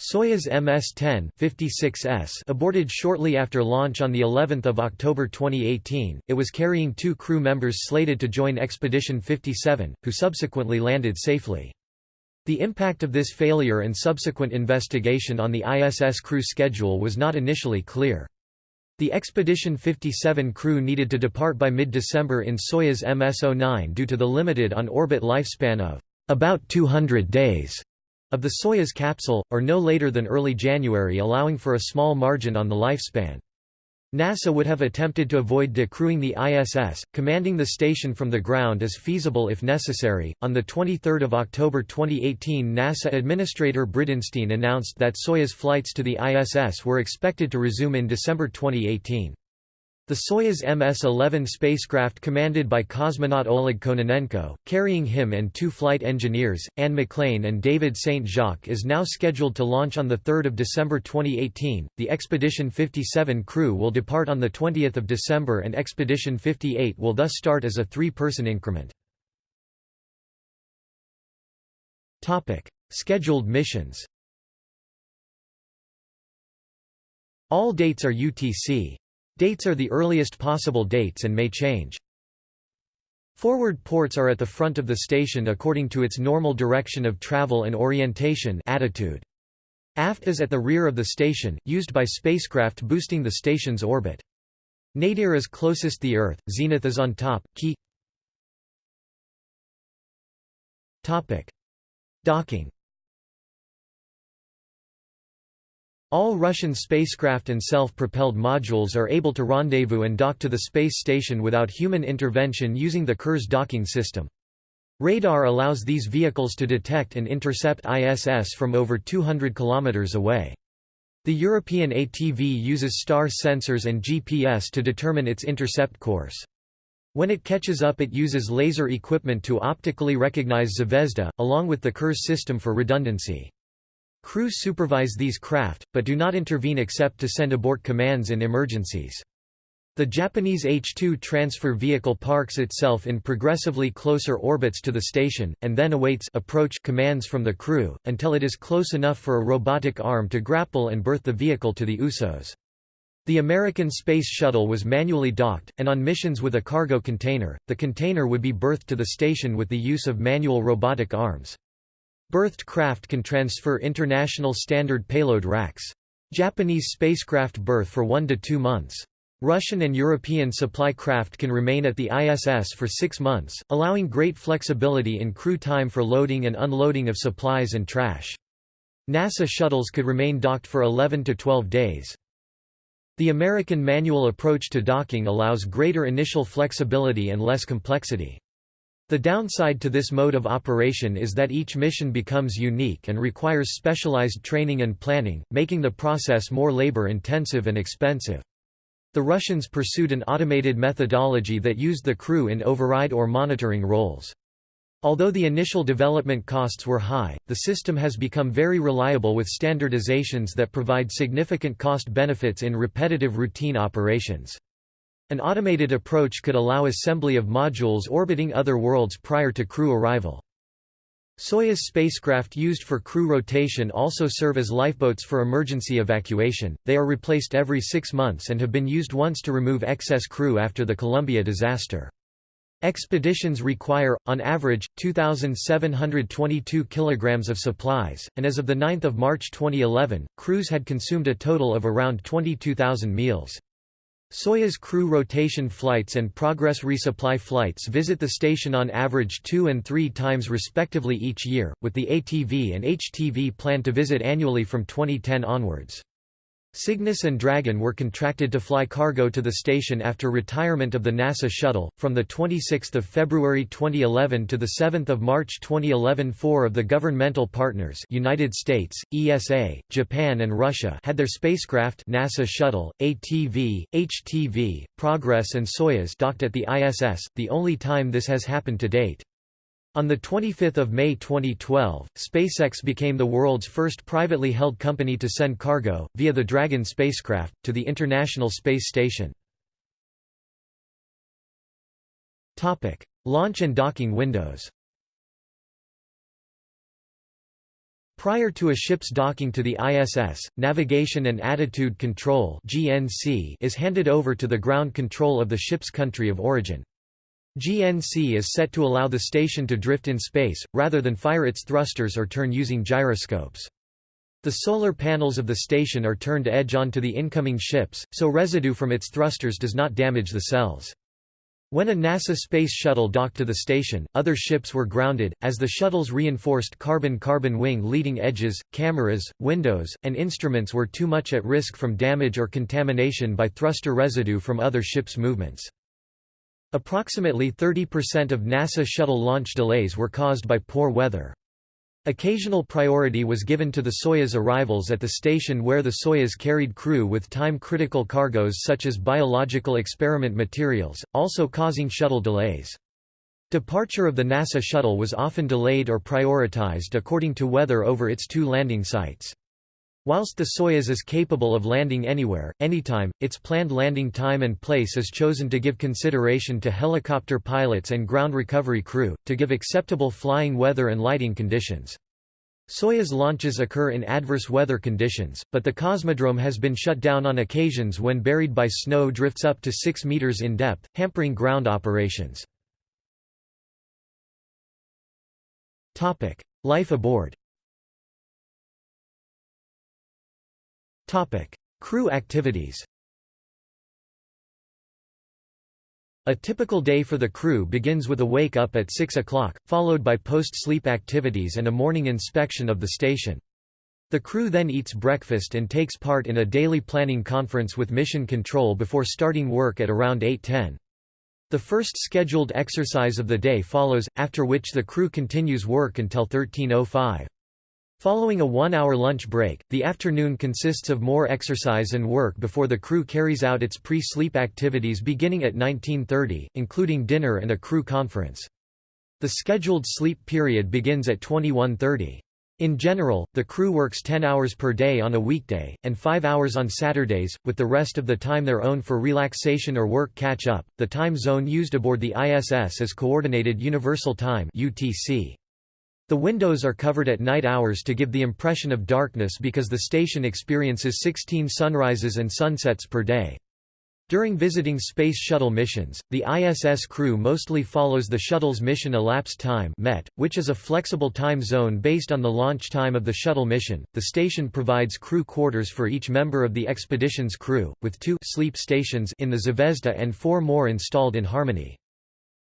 Soyuz MS-10 56S aborted shortly after launch on the 11th of October 2018. It was carrying two crew members slated to join Expedition 57, who subsequently landed safely. The impact of this failure and subsequent investigation on the ISS crew schedule was not initially clear. The Expedition 57 crew needed to depart by mid-December in Soyuz MS-09 due to the limited on-orbit lifespan of about 200 days of the Soyuz capsule, or no later than early January allowing for a small margin on the lifespan. NASA would have attempted to avoid decrewing the ISS, commanding the station from the ground as feasible if necessary. On the 23rd of October 2018, NASA Administrator Bridenstine announced that Soyuz flights to the ISS were expected to resume in December 2018. The Soyuz MS-11 spacecraft commanded by cosmonaut Oleg Kononenko, carrying him and two flight engineers, Anne McClain and David Saint-Jacques is now scheduled to launch on 3 December 2018. The Expedition 57 crew will depart on 20 December and Expedition 58 will thus start as a three-person increment. Scheduled missions All dates are UTC. Dates are the earliest possible dates and may change. Forward ports are at the front of the station according to its normal direction of travel and orientation attitude. Aft is at the rear of the station, used by spacecraft boosting the station's orbit. Nadir is closest the Earth, zenith is on top, key Docking All Russian spacecraft and self-propelled modules are able to rendezvous and dock to the space station without human intervention using the Kurs docking system. Radar allows these vehicles to detect and intercept ISS from over 200 km away. The European ATV uses STAR sensors and GPS to determine its intercept course. When it catches up it uses laser equipment to optically recognize Zvezda, along with the Kurs system for redundancy. Crews supervise these craft, but do not intervene except to send abort commands in emergencies. The Japanese H-2 transfer vehicle parks itself in progressively closer orbits to the station, and then awaits approach commands from the crew, until it is close enough for a robotic arm to grapple and berth the vehicle to the USOS. The American Space Shuttle was manually docked, and on missions with a cargo container, the container would be berthed to the station with the use of manual robotic arms. Berthed craft can transfer International Standard Payload racks. Japanese spacecraft berth for one to two months. Russian and European supply craft can remain at the ISS for six months, allowing great flexibility in crew time for loading and unloading of supplies and trash. NASA shuttles could remain docked for 11 to 12 days. The American manual approach to docking allows greater initial flexibility and less complexity. The downside to this mode of operation is that each mission becomes unique and requires specialized training and planning, making the process more labor-intensive and expensive. The Russians pursued an automated methodology that used the crew in override or monitoring roles. Although the initial development costs were high, the system has become very reliable with standardizations that provide significant cost benefits in repetitive routine operations. An automated approach could allow assembly of modules orbiting other worlds prior to crew arrival. Soyuz spacecraft used for crew rotation also serve as lifeboats for emergency evacuation. They are replaced every six months and have been used once to remove excess crew after the Columbia disaster. Expeditions require, on average, 2,722 kg of supplies, and as of 9 March 2011, crews had consumed a total of around 22,000 meals. Soyuz crew rotation flights and Progress resupply flights visit the station on average two and three times respectively each year, with the ATV and HTV planned to visit annually from 2010 onwards. Cygnus and Dragon were contracted to fly cargo to the station after retirement of the NASA shuttle. From the 26th of February 2011 to the 7th of March 2011, four of the governmental partners, United States, ESA, Japan, and Russia, had their spacecraft NASA shuttle, ATV, HTV, Progress, and Soyuz docked at the ISS, the only time this has happened to date. On 25 May 2012, SpaceX became the world's first privately held company to send cargo, via the Dragon spacecraft, to the International Space Station. Launch and docking windows Prior to a ship's docking to the ISS, Navigation and Attitude Control is handed over to the ground control of the ship's country of origin. GNC is set to allow the station to drift in space, rather than fire its thrusters or turn using gyroscopes. The solar panels of the station are turned edge on to the incoming ships, so residue from its thrusters does not damage the cells. When a NASA Space Shuttle docked to the station, other ships were grounded, as the shuttle's reinforced carbon-carbon wing leading edges, cameras, windows, and instruments were too much at risk from damage or contamination by thruster residue from other ships' movements. Approximately 30% of NASA shuttle launch delays were caused by poor weather. Occasional priority was given to the Soyuz arrivals at the station where the Soyuz carried crew with time-critical cargoes such as biological experiment materials, also causing shuttle delays. Departure of the NASA shuttle was often delayed or prioritized according to weather over its two landing sites. Whilst the Soyuz is capable of landing anywhere, anytime, its planned landing time and place is chosen to give consideration to helicopter pilots and ground recovery crew, to give acceptable flying weather and lighting conditions. Soyuz launches occur in adverse weather conditions, but the cosmodrome has been shut down on occasions when buried by snow drifts up to 6 meters in depth, hampering ground operations. Life aboard Crew activities A typical day for the crew begins with a wake-up at 6 o'clock, followed by post-sleep activities and a morning inspection of the station. The crew then eats breakfast and takes part in a daily planning conference with Mission Control before starting work at around 8.10. The first scheduled exercise of the day follows, after which the crew continues work until 13.05. Following a one-hour lunch break, the afternoon consists of more exercise and work before the crew carries out its pre-sleep activities beginning at 1930, including dinner and a crew conference. The scheduled sleep period begins at 2130. In general, the crew works 10 hours per day on a weekday, and 5 hours on Saturdays, with the rest of the time their own for relaxation or work catch-up. The time zone used aboard the ISS is Coordinated Universal Time (UTC). The windows are covered at night hours to give the impression of darkness because the station experiences 16 sunrises and sunsets per day. During visiting Space Shuttle missions, the ISS crew mostly follows the shuttle's mission elapsed time (MET), which is a flexible time zone based on the launch time of the shuttle mission. The station provides crew quarters for each member of the expedition's crew, with two sleep stations in the Zvezda and four more installed in Harmony.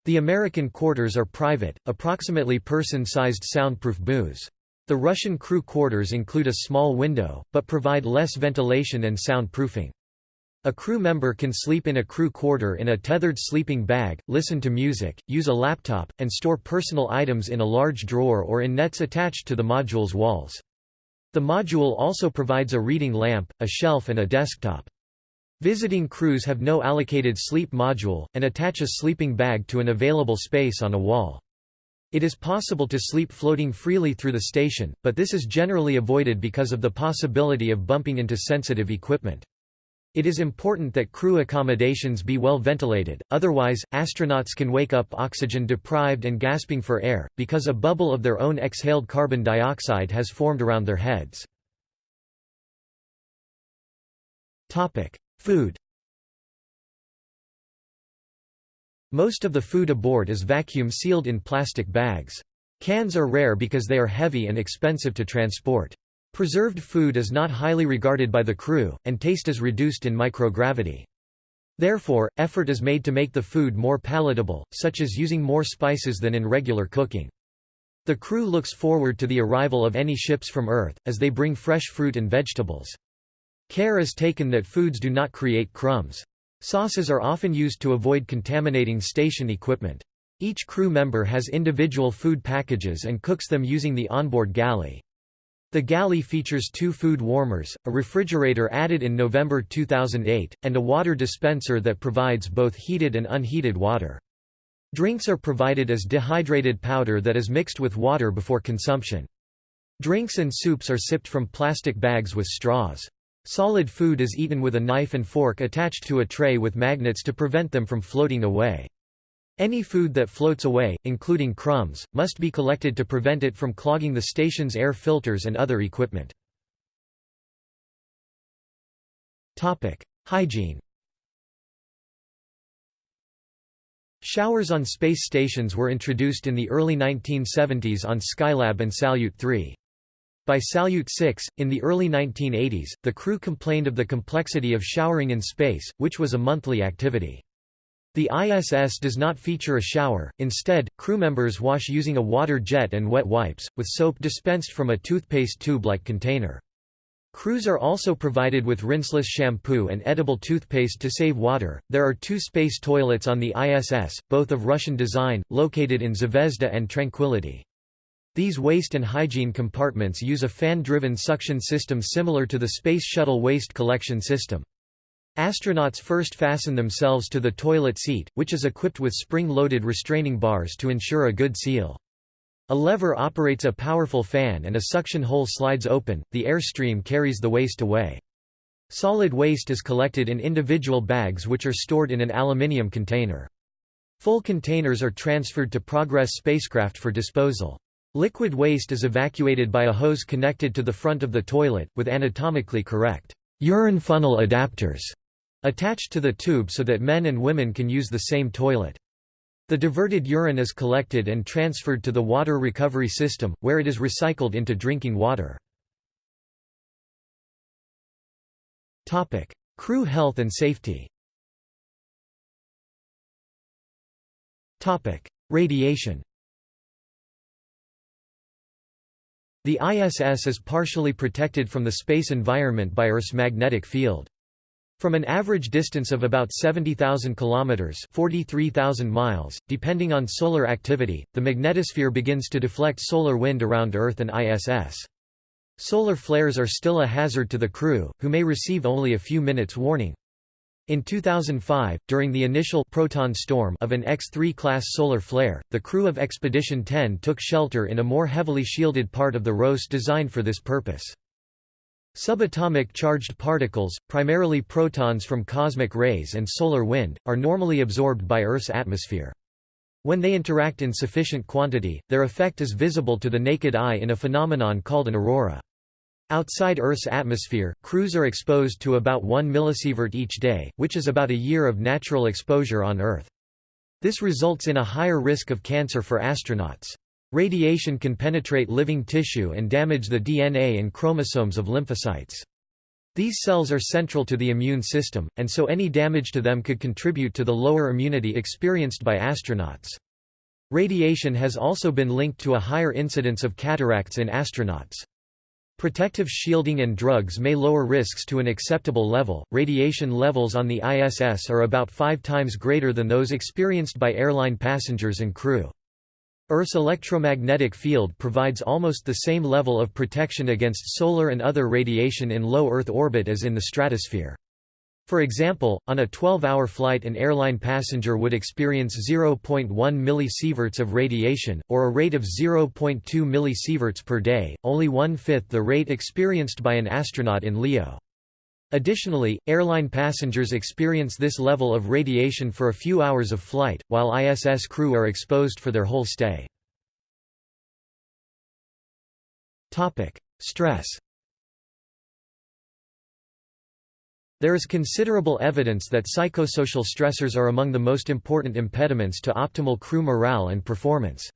The American quarters are private, approximately person-sized soundproof booths. The Russian crew quarters include a small window, but provide less ventilation and soundproofing. A crew member can sleep in a crew quarter in a tethered sleeping bag, listen to music, use a laptop, and store personal items in a large drawer or in nets attached to the module's walls. The module also provides a reading lamp, a shelf and a desktop. Visiting crews have no allocated sleep module, and attach a sleeping bag to an available space on a wall. It is possible to sleep floating freely through the station, but this is generally avoided because of the possibility of bumping into sensitive equipment. It is important that crew accommodations be well ventilated, otherwise, astronauts can wake up oxygen deprived and gasping for air, because a bubble of their own exhaled carbon dioxide has formed around their heads. Food Most of the food aboard is vacuum sealed in plastic bags. Cans are rare because they are heavy and expensive to transport. Preserved food is not highly regarded by the crew, and taste is reduced in microgravity. Therefore, effort is made to make the food more palatable, such as using more spices than in regular cooking. The crew looks forward to the arrival of any ships from Earth, as they bring fresh fruit and vegetables. Care is taken that foods do not create crumbs. Sauces are often used to avoid contaminating station equipment. Each crew member has individual food packages and cooks them using the onboard galley. The galley features two food warmers, a refrigerator added in November 2008, and a water dispenser that provides both heated and unheated water. Drinks are provided as dehydrated powder that is mixed with water before consumption. Drinks and soups are sipped from plastic bags with straws. Solid food is eaten with a knife and fork attached to a tray with magnets to prevent them from floating away. Any food that floats away, including crumbs, must be collected to prevent it from clogging the station's air filters and other equipment. Hygiene Showers on space stations were introduced in the early 1970s on Skylab and Salyut 3. By Salyut 6, in the early 1980s, the crew complained of the complexity of showering in space, which was a monthly activity. The ISS does not feature a shower, instead, crew members wash using a water jet and wet wipes, with soap dispensed from a toothpaste tube-like container. Crews are also provided with rinseless shampoo and edible toothpaste to save water. There are two space toilets on the ISS, both of Russian design, located in Zvezda and Tranquility. These waste and hygiene compartments use a fan-driven suction system similar to the Space Shuttle waste collection system. Astronauts first fasten themselves to the toilet seat, which is equipped with spring-loaded restraining bars to ensure a good seal. A lever operates a powerful fan and a suction hole slides open, the air stream carries the waste away. Solid waste is collected in individual bags which are stored in an aluminium container. Full containers are transferred to Progress spacecraft for disposal. Liquid waste is evacuated by a hose connected to the front of the toilet, with anatomically correct urine funnel adapters attached to the tube so that men and women can use the same toilet. The diverted urine is collected and transferred to the water recovery system, where it is recycled into drinking water. Crew health and safety Radiation The ISS is partially protected from the space environment by Earth's magnetic field. From an average distance of about 70,000 kilometers (43,000 miles), depending on solar activity, the magnetosphere begins to deflect solar wind around Earth and ISS. Solar flares are still a hazard to the crew, who may receive only a few minutes warning. In 2005, during the initial proton storm of an X-3 class solar flare, the crew of Expedition 10 took shelter in a more heavily shielded part of the ROS designed for this purpose. Subatomic charged particles, primarily protons from cosmic rays and solar wind, are normally absorbed by Earth's atmosphere. When they interact in sufficient quantity, their effect is visible to the naked eye in a phenomenon called an aurora. Outside Earth's atmosphere, crews are exposed to about 1 millisievert each day, which is about a year of natural exposure on Earth. This results in a higher risk of cancer for astronauts. Radiation can penetrate living tissue and damage the DNA and chromosomes of lymphocytes. These cells are central to the immune system, and so any damage to them could contribute to the lower immunity experienced by astronauts. Radiation has also been linked to a higher incidence of cataracts in astronauts. Protective shielding and drugs may lower risks to an acceptable level. Radiation levels on the ISS are about five times greater than those experienced by airline passengers and crew. Earth's electromagnetic field provides almost the same level of protection against solar and other radiation in low Earth orbit as in the stratosphere. For example, on a 12-hour flight an airline passenger would experience 0.1 millisieverts of radiation, or a rate of 0.2 millisieverts per day, only one-fifth the rate experienced by an astronaut in LEO. Additionally, airline passengers experience this level of radiation for a few hours of flight, while ISS crew are exposed for their whole stay. Stress There is considerable evidence that psychosocial stressors are among the most important impediments to optimal crew morale and performance.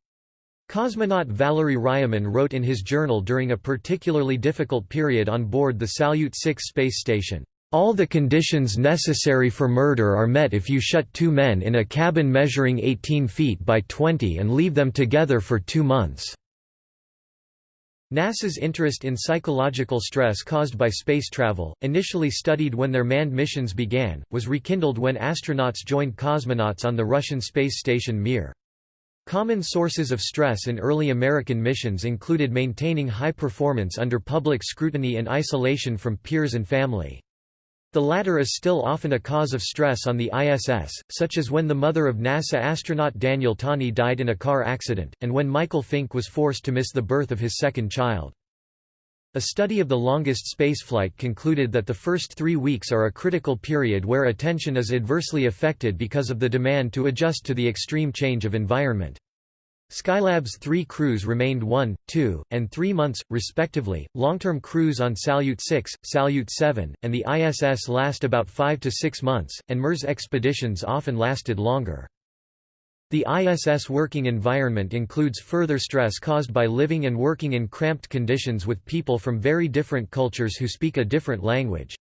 Cosmonaut Valery Ryumin wrote in his journal during a particularly difficult period on board the Salyut 6 space station, "...all the conditions necessary for murder are met if you shut two men in a cabin measuring 18 feet by 20 and leave them together for two months." NASA's interest in psychological stress caused by space travel, initially studied when their manned missions began, was rekindled when astronauts joined cosmonauts on the Russian space station Mir. Common sources of stress in early American missions included maintaining high performance under public scrutiny and isolation from peers and family. The latter is still often a cause of stress on the ISS, such as when the mother of NASA astronaut Daniel Tani died in a car accident, and when Michael Fincke was forced to miss the birth of his second child. A study of the longest spaceflight concluded that the first three weeks are a critical period where attention is adversely affected because of the demand to adjust to the extreme change of environment. Skylab's three crews remained one, two, and three months, respectively. Long term crews on Salyut 6, Salyut 7, and the ISS last about five to six months, and MERS expeditions often lasted longer. The ISS working environment includes further stress caused by living and working in cramped conditions with people from very different cultures who speak a different language.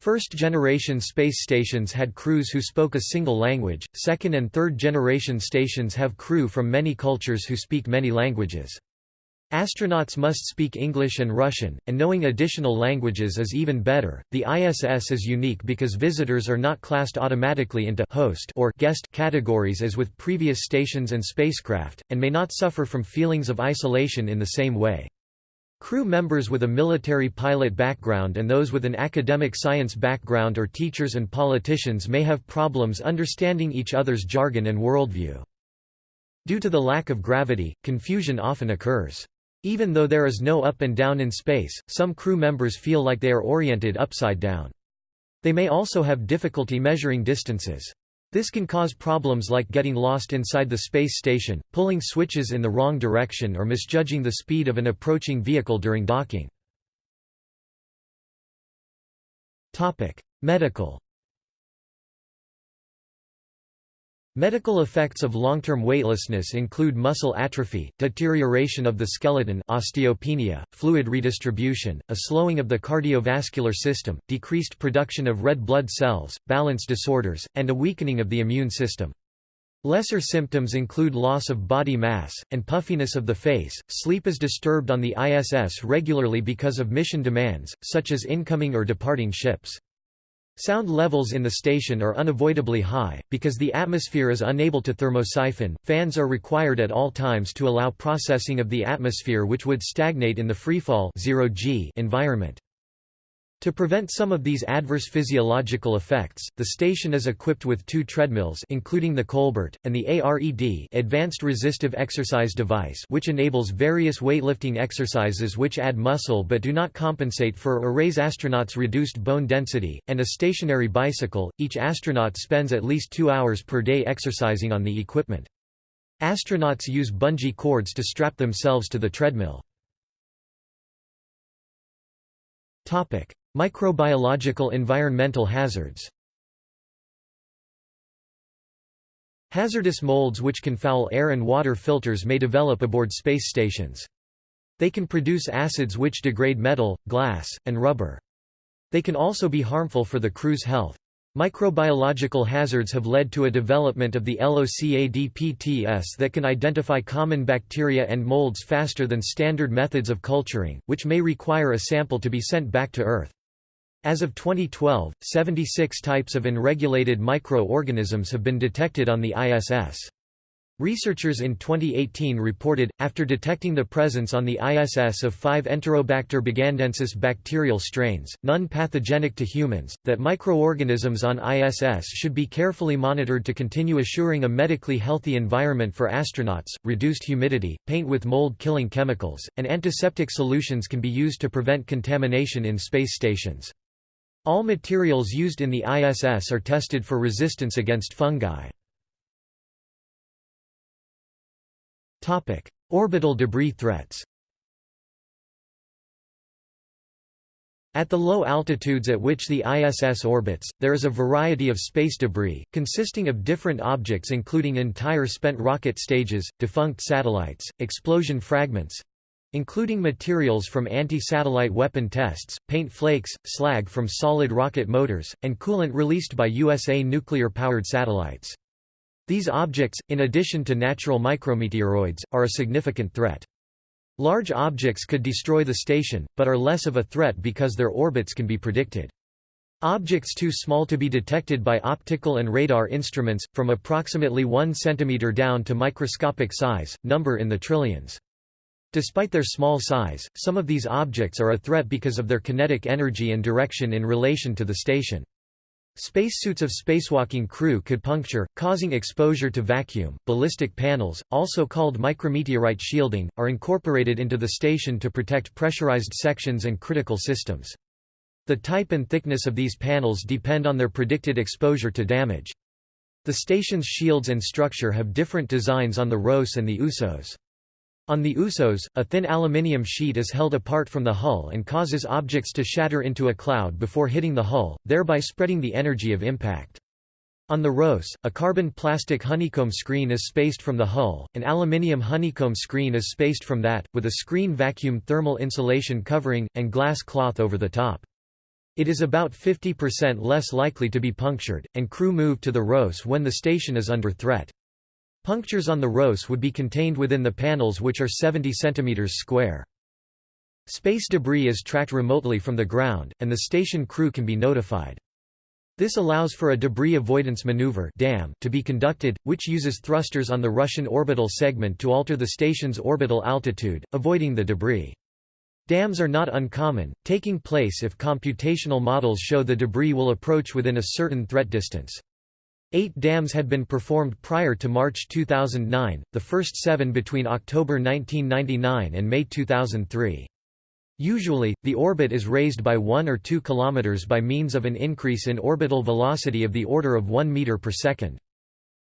First-generation space stations had crews who spoke a single language, second- and third-generation stations have crew from many cultures who speak many languages. Astronauts must speak English and Russian, and knowing additional languages is even better. The ISS is unique because visitors are not classed automatically into host or guest categories as with previous stations and spacecraft, and may not suffer from feelings of isolation in the same way. Crew members with a military pilot background and those with an academic science background or teachers and politicians may have problems understanding each other's jargon and worldview. Due to the lack of gravity, confusion often occurs. Even though there is no up and down in space, some crew members feel like they are oriented upside down. They may also have difficulty measuring distances. This can cause problems like getting lost inside the space station, pulling switches in the wrong direction or misjudging the speed of an approaching vehicle during docking. Medical Medical effects of long-term weightlessness include muscle atrophy, deterioration of the skeleton osteopenia, fluid redistribution, a slowing of the cardiovascular system, decreased production of red blood cells, balance disorders, and a weakening of the immune system. Lesser symptoms include loss of body mass, and puffiness of the face. Sleep is disturbed on the ISS regularly because of mission demands, such as incoming or departing ships. Sound levels in the station are unavoidably high, because the atmosphere is unable to thermosiphon, fans are required at all times to allow processing of the atmosphere which would stagnate in the freefall environment. To prevent some of these adverse physiological effects, the station is equipped with two treadmills including the Colbert, and the ARED Advanced Resistive Exercise Device which enables various weightlifting exercises which add muscle but do not compensate for or raise astronauts' reduced bone density, and a stationary bicycle. Each astronaut spends at least two hours per day exercising on the equipment. Astronauts use bungee cords to strap themselves to the treadmill. Microbiological environmental hazards Hazardous molds which can foul air and water filters may develop aboard space stations. They can produce acids which degrade metal, glass, and rubber. They can also be harmful for the crew's health. Microbiological hazards have led to a development of the LOCADPTS that can identify common bacteria and molds faster than standard methods of culturing, which may require a sample to be sent back to Earth. As of 2012, 76 types of unregulated micro-organisms have been detected on the ISS. Researchers in 2018 reported, after detecting the presence on the ISS of five Enterobacter bugandensis bacterial strains, none pathogenic to humans, that microorganisms on ISS should be carefully monitored to continue assuring a medically healthy environment for astronauts. Reduced humidity, paint with mold killing chemicals, and antiseptic solutions can be used to prevent contamination in space stations. All materials used in the ISS are tested for resistance against fungi. Orbital debris threats At the low altitudes at which the ISS orbits, there is a variety of space debris, consisting of different objects including entire spent rocket stages, defunct satellites, explosion fragments, including materials from anti-satellite weapon tests, paint flakes, slag from solid rocket motors, and coolant released by USA nuclear-powered satellites. These objects, in addition to natural micrometeoroids, are a significant threat. Large objects could destroy the station, but are less of a threat because their orbits can be predicted. Objects too small to be detected by optical and radar instruments, from approximately 1 cm down to microscopic size, number in the trillions. Despite their small size, some of these objects are a threat because of their kinetic energy and direction in relation to the station. Spacesuits of spacewalking crew could puncture, causing exposure to vacuum. Ballistic panels, also called micrometeorite shielding, are incorporated into the station to protect pressurized sections and critical systems. The type and thickness of these panels depend on their predicted exposure to damage. The station's shields and structure have different designs on the ROS and the USOS. On the USOS, a thin aluminium sheet is held apart from the hull and causes objects to shatter into a cloud before hitting the hull, thereby spreading the energy of impact. On the ROS, a carbon plastic honeycomb screen is spaced from the hull, an aluminium honeycomb screen is spaced from that, with a screen vacuum thermal insulation covering, and glass cloth over the top. It is about 50% less likely to be punctured, and crew move to the ROS when the station is under threat. Punctures on the ROS would be contained within the panels which are 70 cm square. Space debris is tracked remotely from the ground, and the station crew can be notified. This allows for a debris avoidance maneuver DAM to be conducted, which uses thrusters on the Russian orbital segment to alter the station's orbital altitude, avoiding the debris. DAMs are not uncommon, taking place if computational models show the debris will approach within a certain threat distance. Eight DAMs had been performed prior to March 2009, the first seven between October 1999 and May 2003. Usually, the orbit is raised by 1 or 2 km by means of an increase in orbital velocity of the order of 1 meter per second.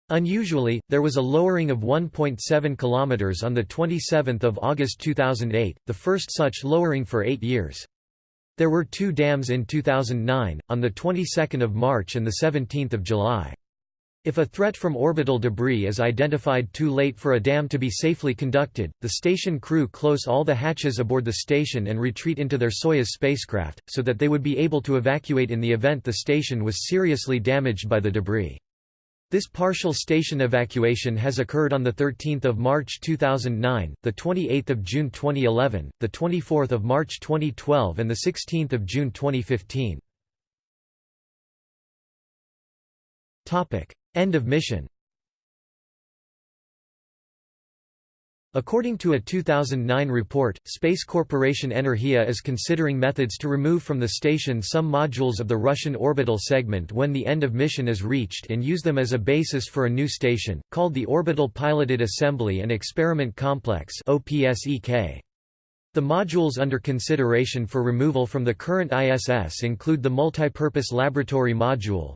Unusually, there was a lowering of 1.7 km on 27 August 2008, the first such lowering for eight years. There were two DAMs in 2009, on the 22nd of March and the 17th of July. If a threat from orbital debris is identified too late for a DAM to be safely conducted, the station crew close all the hatches aboard the station and retreat into their Soyuz spacecraft, so that they would be able to evacuate in the event the station was seriously damaged by the debris. This partial station evacuation has occurred on 13 March 2009, 28 June 2011, 24 March 2012 and 16 June 2015. End of mission According to a 2009 report, Space Corporation Energia is considering methods to remove from the station some modules of the Russian orbital segment when the end of mission is reached and use them as a basis for a new station, called the Orbital Piloted Assembly and Experiment Complex OPSEK. The modules under consideration for removal from the current ISS include the Multipurpose Laboratory Module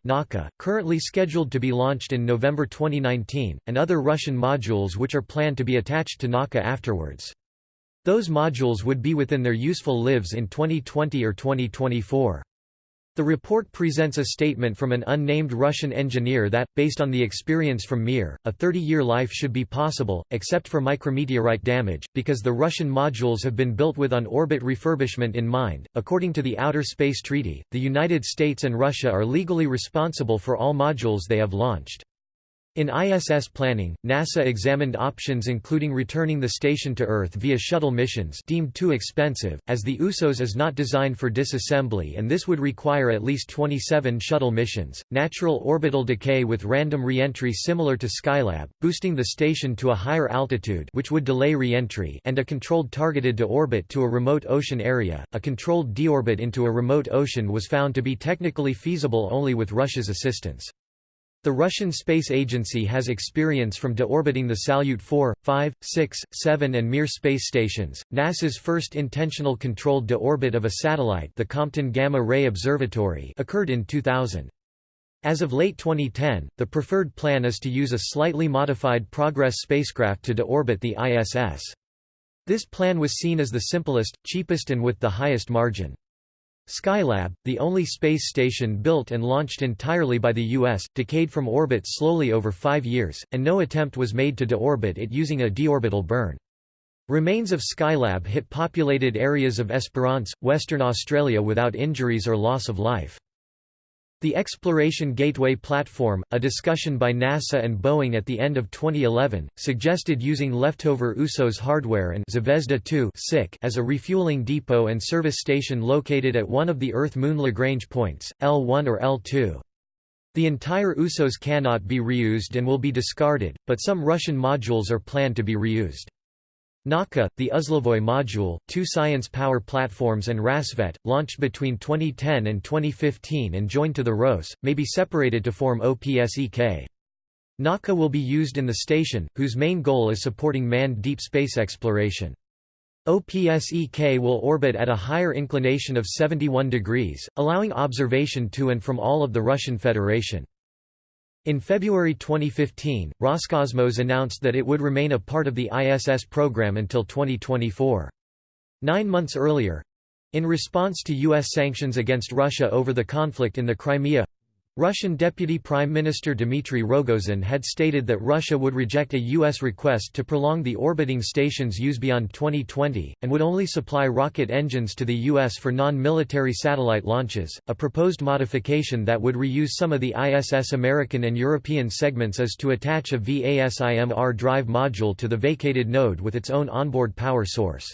currently scheduled to be launched in November 2019, and other Russian modules which are planned to be attached to Nauka afterwards. Those modules would be within their useful lives in 2020 or 2024. The report presents a statement from an unnamed Russian engineer that, based on the experience from Mir, a 30-year life should be possible, except for micrometeorite damage, because the Russian modules have been built with on-orbit refurbishment in mind. According to the Outer Space Treaty, the United States and Russia are legally responsible for all modules they have launched. In ISS planning, NASA examined options including returning the station to Earth via shuttle missions deemed too expensive, as the USOS is not designed for disassembly and this would require at least 27 shuttle missions, natural orbital decay with random reentry similar to Skylab, boosting the station to a higher altitude which would delay reentry and a controlled targeted deorbit to a remote ocean area. A controlled deorbit into a remote ocean was found to be technically feasible only with Russia's assistance. The Russian Space Agency has experience from deorbiting the Salyut 4, 5, 6, 7 and Mir space stations. NASA's first intentional controlled deorbit of a satellite, the Compton Gamma Ray Observatory, occurred in 2000. As of late 2010, the preferred plan is to use a slightly modified Progress spacecraft to deorbit the ISS. This plan was seen as the simplest, cheapest and with the highest margin. Skylab, the only space station built and launched entirely by the U.S., decayed from orbit slowly over five years, and no attempt was made to deorbit it using a deorbital burn. Remains of Skylab hit populated areas of Esperance, Western Australia without injuries or loss of life. The Exploration Gateway Platform, a discussion by NASA and Boeing at the end of 2011, suggested using leftover USOS hardware and Zvezda 2 as a refueling depot and service station located at one of the Earth-Moon Lagrange points, L1 or L2. The entire USOS cannot be reused and will be discarded, but some Russian modules are planned to be reused. Nauka, the Uzlovoy module, two science power platforms and Rassvet, launched between 2010 and 2015 and joined to the ROS, may be separated to form OPSEK. Nauka will be used in the station, whose main goal is supporting manned deep space exploration. OPSEK will orbit at a higher inclination of 71 degrees, allowing observation to and from all of the Russian Federation. In February 2015, Roscosmos announced that it would remain a part of the ISS program until 2024. Nine months earlier—in response to U.S. sanctions against Russia over the conflict in the Crimea, Russian Deputy Prime Minister Dmitry Rogozin had stated that Russia would reject a U.S. request to prolong the orbiting station's use beyond 2020, and would only supply rocket engines to the U.S. for non-military satellite launches. A proposed modification that would reuse some of the ISS American and European segments is to attach a VASIMR drive module to the vacated node with its own onboard power source.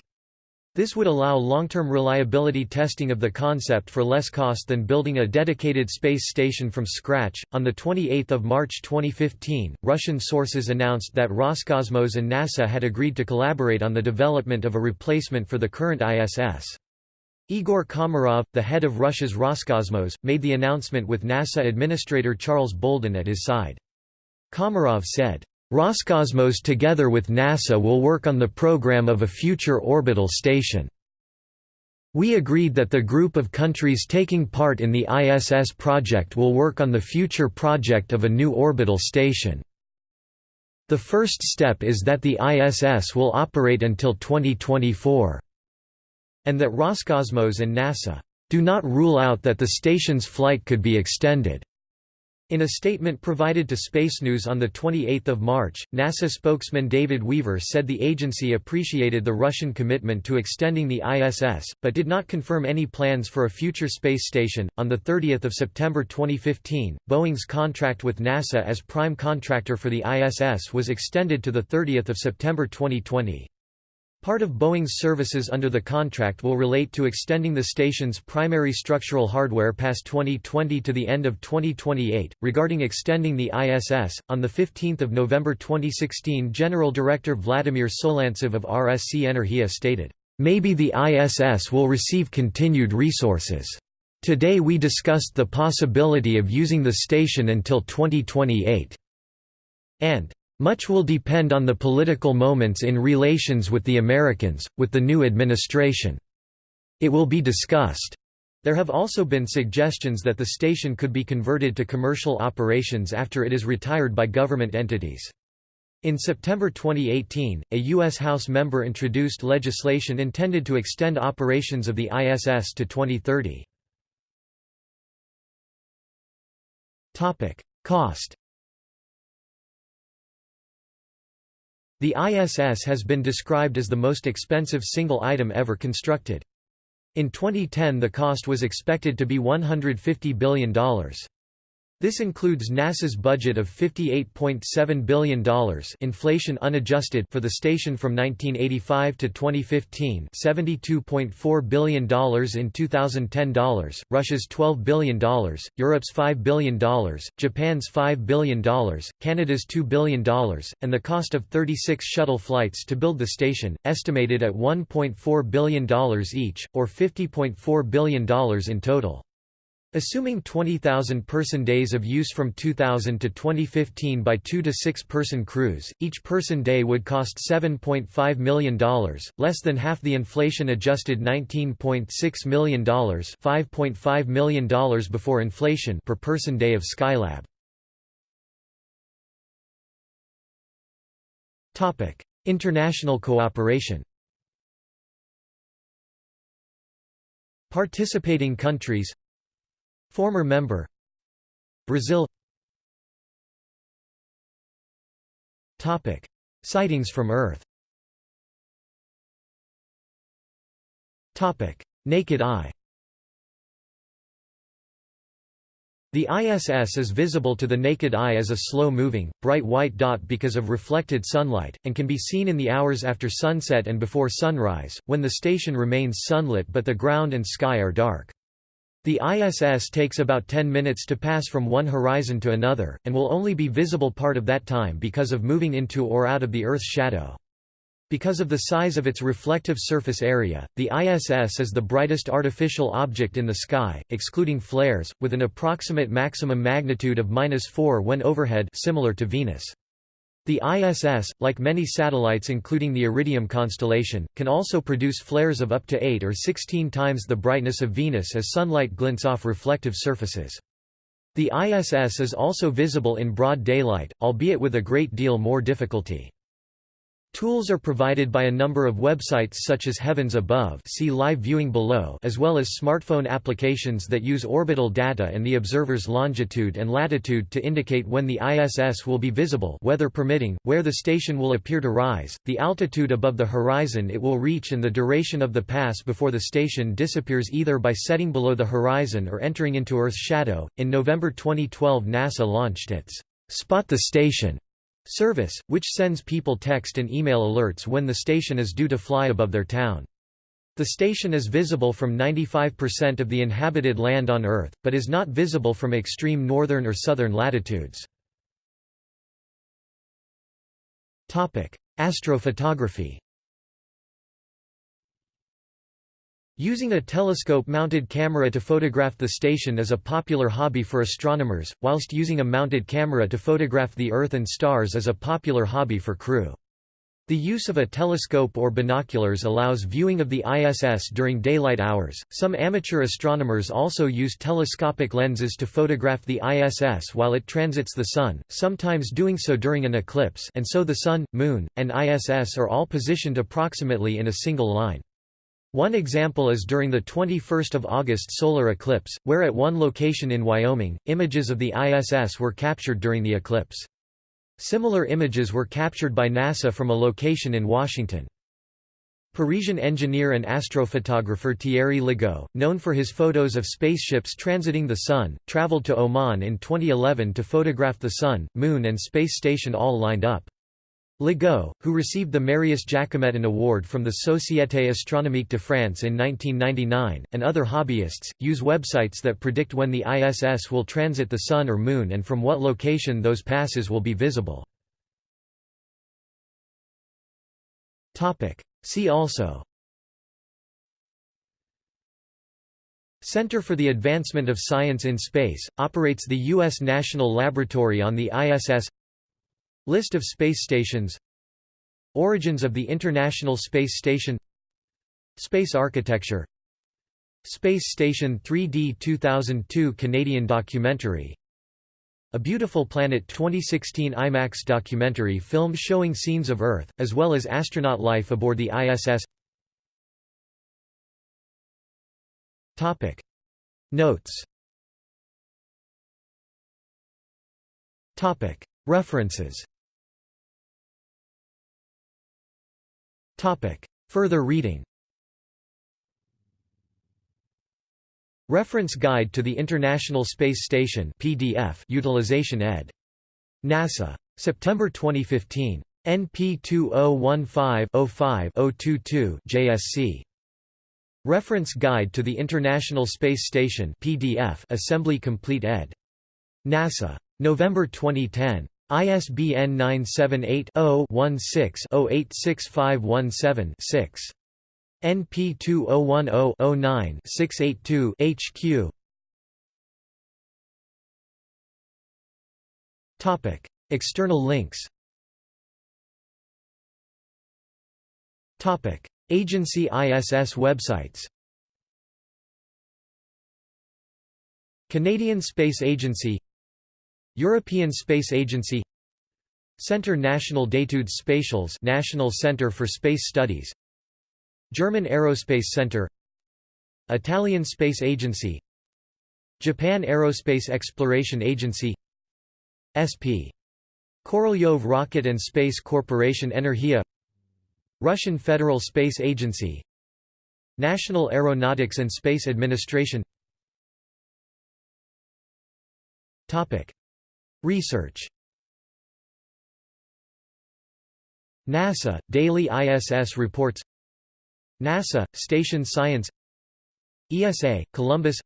This would allow long-term reliability testing of the concept for less cost than building a dedicated space station from scratch. On the 28th of March 2015, Russian sources announced that Roscosmos and NASA had agreed to collaborate on the development of a replacement for the current ISS. Igor Komarov, the head of Russia's Roscosmos, made the announcement with NASA Administrator Charles Bolden at his side. Komarov said, Roscosmos together with NASA will work on the program of a future orbital station. We agreed that the group of countries taking part in the ISS project will work on the future project of a new orbital station. The first step is that the ISS will operate until 2024. And that Roscosmos and NASA do not rule out that the station's flight could be extended. In a statement provided to Space News on 28 March, NASA spokesman David Weaver said the agency appreciated the Russian commitment to extending the ISS, but did not confirm any plans for a future space station. On 30 September 2015, Boeing's contract with NASA as prime contractor for the ISS was extended to 30 September 2020. Part of Boeing's services under the contract will relate to extending the station's primary structural hardware past 2020 to the end of 2028. Regarding extending the ISS, on the 15th of November 2016, General Director Vladimir Solntsev of RSC Energia stated, "Maybe the ISS will receive continued resources. Today we discussed the possibility of using the station until 2028." And much will depend on the political moments in relations with the Americans, with the new administration. It will be discussed. There have also been suggestions that the station could be converted to commercial operations after it is retired by government entities. In September 2018, a U.S. House member introduced legislation intended to extend operations of the ISS to 2030. Cost The ISS has been described as the most expensive single item ever constructed. In 2010 the cost was expected to be $150 billion. This includes NASA's budget of $58.7 billion inflation unadjusted for the station from 1985 to 2015 $72.4 billion in 2010 dollars, Russia's $12 billion, Europe's $5 billion, Japan's $5 billion, Canada's $2 billion, and the cost of 36 shuttle flights to build the station, estimated at $1.4 billion each, or $50.4 billion in total. Assuming 20,000 person days of use from 2000 to 2015 by 2 to 6 person crews, each person day would cost $7.5 million, less than half the inflation adjusted $19.6 million $5.5 million before inflation per person day of Skylab. Topic: International cooperation Participating countries Former member Brazil Topic: Sightings from Earth. Topic: Naked eye. The ISS is visible to the naked eye as a slow-moving, bright white dot because of reflected sunlight, and can be seen in the hours after sunset and before sunrise, when the station remains sunlit but the ground and sky are dark. The ISS takes about 10 minutes to pass from one horizon to another, and will only be visible part of that time because of moving into or out of the Earth's shadow. Because of the size of its reflective surface area, the ISS is the brightest artificial object in the sky, excluding flares, with an approximate maximum magnitude of 4 when overhead similar to Venus. The ISS, like many satellites including the Iridium constellation, can also produce flares of up to 8 or 16 times the brightness of Venus as sunlight glints off reflective surfaces. The ISS is also visible in broad daylight, albeit with a great deal more difficulty. Tools are provided by a number of websites such as Heavens Above see live viewing below as well as smartphone applications that use orbital data and the observer's longitude and latitude to indicate when the ISS will be visible weather permitting, where the station will appear to rise, the altitude above the horizon it will reach and the duration of the pass before the station disappears either by setting below the horizon or entering into Earth's shadow. In November 2012 NASA launched its Spot the Station service, which sends people text and email alerts when the station is due to fly above their town. The station is visible from 95% of the inhabited land on Earth, but is not visible from extreme northern or southern latitudes. Astrophotography Using a telescope-mounted camera to photograph the station is a popular hobby for astronomers, whilst using a mounted camera to photograph the Earth and stars is a popular hobby for crew. The use of a telescope or binoculars allows viewing of the ISS during daylight hours. Some amateur astronomers also use telescopic lenses to photograph the ISS while it transits the Sun, sometimes doing so during an eclipse, and so the Sun, Moon, and ISS are all positioned approximately in a single line. One example is during the 21st of August solar eclipse, where at one location in Wyoming, images of the ISS were captured during the eclipse. Similar images were captured by NASA from a location in Washington. Parisian engineer and astrophotographer Thierry Legault, known for his photos of spaceships transiting the Sun, traveled to Oman in 2011 to photograph the Sun, Moon and space station all lined up. Legault, who received the Marius Jacquemetton Award from the Société Astronomique de France in 1999, and other hobbyists, use websites that predict when the ISS will transit the Sun or Moon and from what location those passes will be visible. See also Center for the Advancement of Science in Space, operates the U.S. National Laboratory on the ISS List of space stations. Origins of the International Space Station. Space architecture. Space Station 3D 2002 Canadian documentary. A Beautiful Planet 2016 IMAX documentary film showing scenes of Earth, as well as astronaut life aboard the ISS Notes. References Further reading Reference Guide to the International Space Station PDF Utilization ed. NASA. September 2015. NP 2015-05-022 JSC. Reference Guide to the International Space Station PDF Assembly Complete ed. NASA. November 2010. ISBN 978-0-16-086517-6. NP 2010-09-682 HQ. Topic: External links. Topic: Agency ISS websites. Canadian Space Agency European Space Agency Centre National d'études spatiales National Centre for Space Studies German Aerospace Centre Italian Space Agency Japan Aerospace Exploration Agency SP. Korolyov Rocket and Space Corporation Energia Russian Federal Space Agency National Aeronautics and Space Administration Research. NASA, Daily ISS Reports. NASA, Station Science. ESA, Columbus.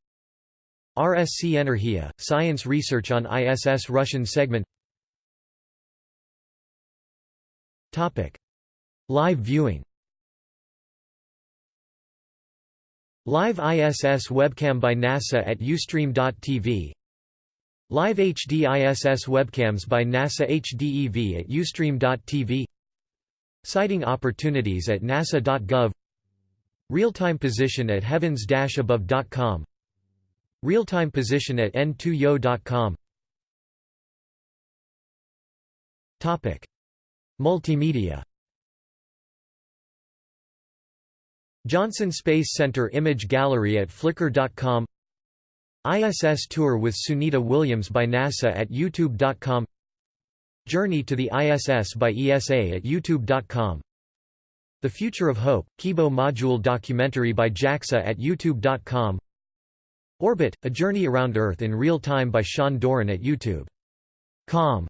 RSC Energia, Science Research on ISS Russian segment. Topic. Live viewing. Live ISS webcam by NASA at Ustream.tv Live HD ISS webcams by NASA HDEV at Ustream.tv Sighting opportunities at nasa.gov Real-time position at heavens-above.com Real-time position at n2yo.com Topic Multimedia. Johnson Space Center image gallery at flickr.com ISS Tour with Sunita Williams by NASA at youtube.com Journey to the ISS by ESA at youtube.com The Future of Hope, Kibo Module documentary by JAXA at youtube.com Orbit, A Journey Around Earth in Real Time by Sean Doran at youtube.com